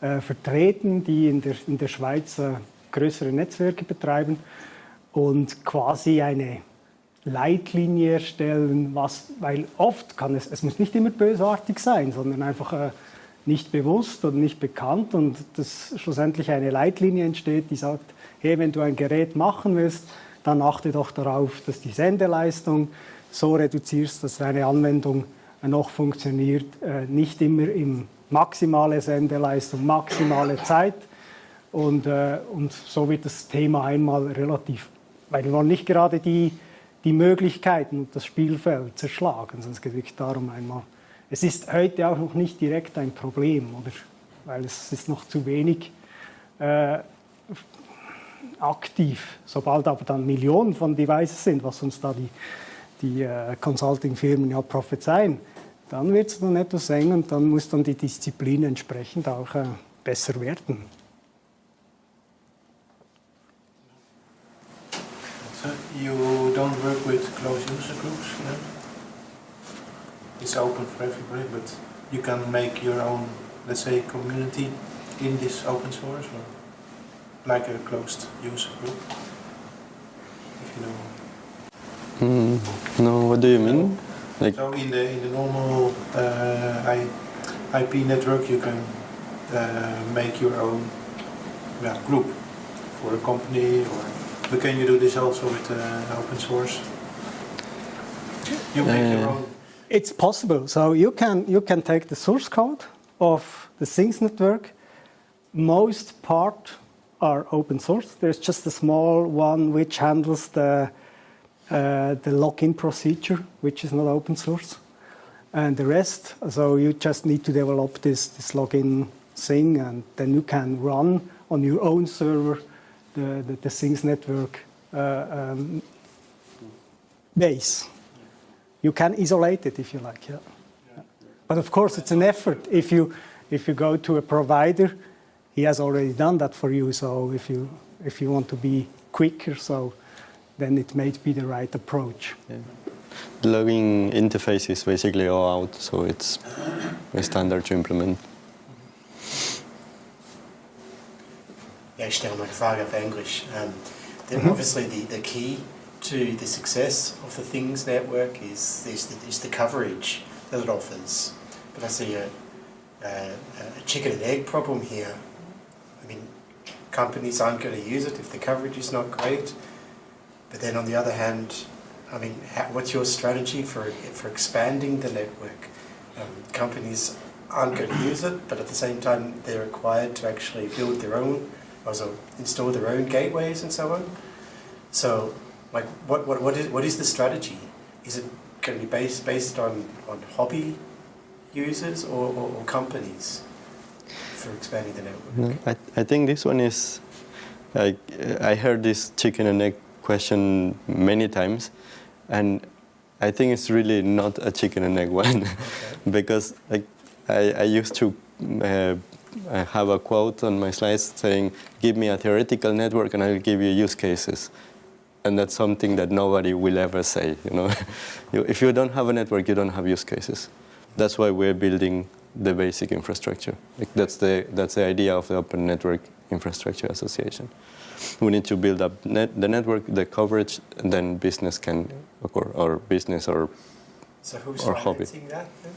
äh, vertreten, die in der, in der Schweiz äh, größere Netzwerke betreiben und quasi eine Leitlinie erstellen, was, weil oft kann es, es muss nicht immer bösartig sein, sondern einfach äh, nicht bewusst oder nicht bekannt und dass schlussendlich eine Leitlinie entsteht, die sagt, hey, wenn du ein Gerät machen willst, dann achte doch darauf, dass die Sendeleistung so reduzierst, dass deine Anwendung noch funktioniert, äh, nicht immer im maximale Sendeleistung, maximale Zeit und, äh, und so wird das Thema einmal relativ, weil wir wollen nicht gerade die, die Möglichkeiten und das Spielfeld zerschlagen, es geht wirklich darum einmal. Es ist heute auch noch nicht direkt ein Problem, oder? Weil es ist noch zu wenig äh, aktiv. Sobald aber dann Millionen von Devices sind, was uns da die, die äh, Consulting-Firmen ja prophezeien, dann wird es dann etwas eng und dann muss dann die Disziplin entsprechend auch äh, besser werden. So you don't work with closed user groups, know? It's open for everybody, but you can make your own, let's say, community in this open source, or like a closed user group, if you know. Mm, no, what do you mean? Like, So in the in the normal uh, I, IP network, you can uh, make your own yeah, group for a company, or but can you do this also with uh, open source? You make your Uh, own. It's possible. So you can you can take the source code of the Things network. Most part are open source. There's just a small one which handles the uh, the login procedure, which is not open source, and the rest. So you just need to develop this this login thing, and then you can run on your own server the the, the Things network uh, um, base you can isolate it if you like. Yeah. But of course, it's an effort. If you if you go to a provider, he has already done that for you. So if you if you want to be quicker, so then it may be the right approach. the logging interface is basically all out, so it's a standard to implement. Stelle mal eine Frage auf Englisch. Um, then obviously the, the key to the success of the Things network is, is, the, is the coverage that it offers. But I see a, a, a chicken and egg problem here. I mean, companies aren't going to use it if the coverage is not great. But then on the other hand, I mean, how, what's your strategy for, for expanding the network? Um, companies aren't going to use it, but at the same time, they're required to actually build their own, also install their own gateways and so on. So, like, what, what, what, is, what is the strategy? Is it going to be based, based on, on hobby users or, or, or companies for expanding the network? No, I, I think this one is like I heard this chicken and egg question many times, and I think it's really not a chicken and egg one, because like I, I used to uh, I have a quote on my slides saying, "Give me a theoretical network, and I'll give you use cases." And that's something that nobody will ever say. You know, if you don't have a network, you don't have use cases. That's why we're building the basic infrastructure. Like that's the that's the idea of the Open Network Infrastructure Association. We need to build up net, the network, the coverage, and then business can occur, or business or So who's Or hobby. that then?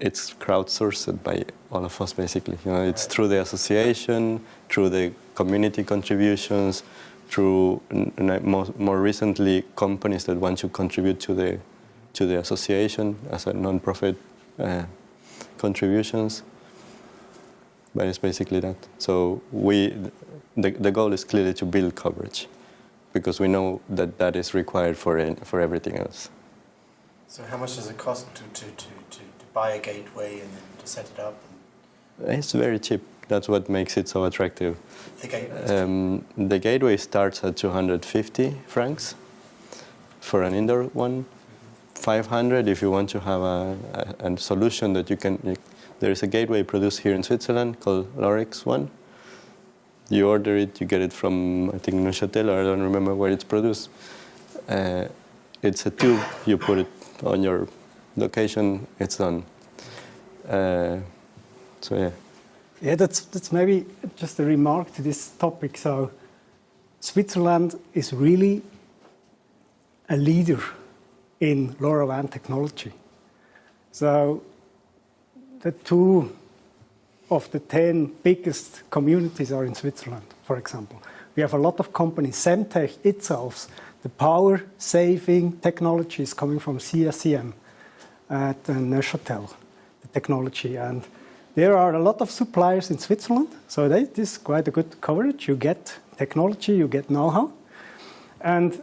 It's crowdsourced by all of us basically. You know, it's through the association, through the community contributions, through more, more recently companies that want to contribute to the to the association as a non-profit uh, contributions. But it's basically that. So we, the, the goal is clearly to build coverage, because we know that that is required for for everything else. So how much does it cost to, to, to, to buy a gateway and then to set it up? It's very cheap. That's what makes it so attractive. The gateway. Um, the gateway starts at 250 francs for an indoor one. 500 if you want to have a, a, a solution that you can. You, there is a gateway produced here in Switzerland called Lorex One. You order it, you get it from I think Neuchâtel, or I don't remember where it's produced. Uh, it's a tube. You put it on your location. It's done. Uh, so yeah. Yeah, that's, that's maybe just a remark to this topic. So, Switzerland is really a leader in LoRaWAN technology. So, the two of the 10 biggest communities are in Switzerland, for example. We have a lot of companies. Semtech itself, the power saving technology is coming from CSCM at uh, Neuchâtel, the technology. And there are a lot of suppliers in Switzerland, so that is quite a good coverage. You get technology, you get know how. And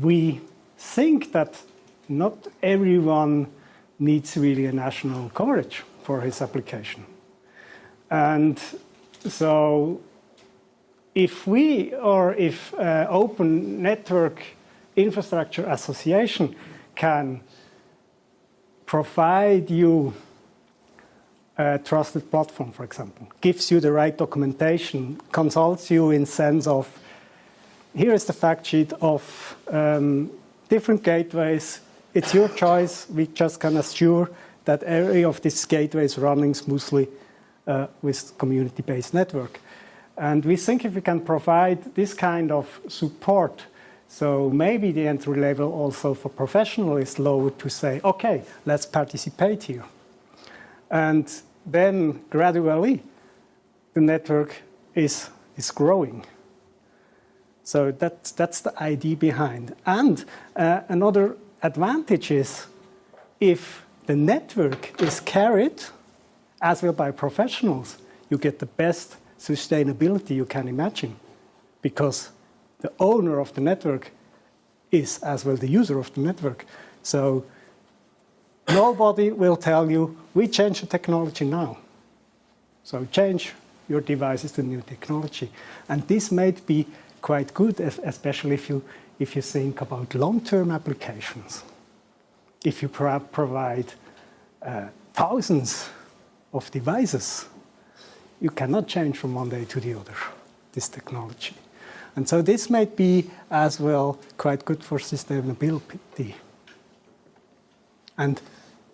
we think that not everyone needs really a national coverage for his application. And so if we or if uh, Open Network Infrastructure Association can provide you a trusted platform, for example, gives you the right documentation, consults you in sense of here is the fact sheet of um, different gateways. It's your choice. We just can assure that every of these gateways running smoothly uh, with community-based network. And we think if we can provide this kind of support, so maybe the entry level also for professionals is lower to say, okay, let's participate here. And then gradually, the network is, is growing. So that's, that's the idea behind. And uh, another advantage is if the network is carried as well by professionals, you get the best sustainability you can imagine because the owner of the network is as well the user of the network. So nobody will tell you, we change the technology now. So change your devices to new technology. And this might be quite good, especially if you, if you think about long-term applications. If you pro provide uh, thousands of devices, you cannot change from one day to the other, this technology. And so this might be as well quite good for sustainability. And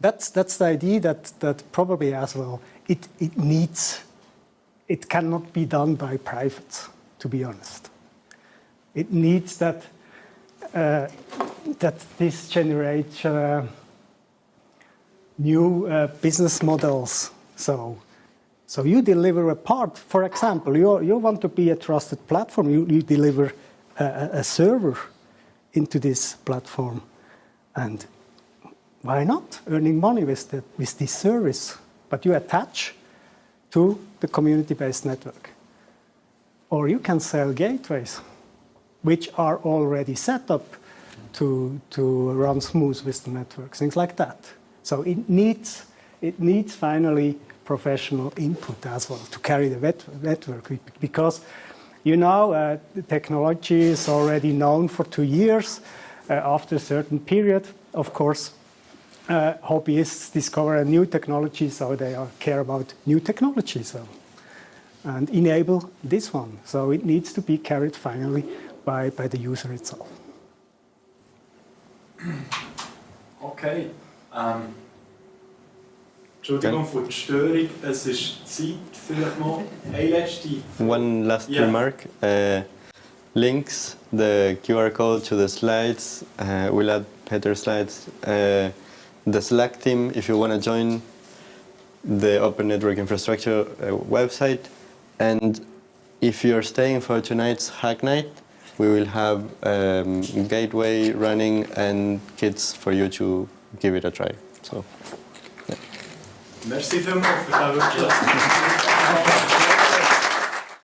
that's, that's the idea that, that probably as well, it, it needs, it cannot be done by privates, to be honest. It needs that, uh, that this generates uh, new uh, business models. So, so you deliver a part, for example, you, you want to be a trusted platform, you, you deliver a, a server into this platform. And why not earning money with, the, with this service? But you attach to the community-based network. Or you can sell gateways, which are already set up to, to run smooth with the network, things like that. So it needs, it needs finally professional input as well to carry the network because you know uh, the technology is already known for two years. Uh, after a certain period, of course, uh, hobbyists discover a new technology, so they are, care about new technology so, and enable this one. So it needs to be carried finally by, by the user itself. Okay. Ähm, Entschuldigung für die Störung, es ist Zeit, vielleicht noch eine letzte. One last Yeah. remark. Uh, links, the QR code to the slides. Uh, we'll add header slides. Uh, the Slack team, if you want to join the Open Network Infrastructure website. And if you're staying for tonight's hack night, we will have um, gateway running and kits for you to give it a try. So. Merci vielmals für den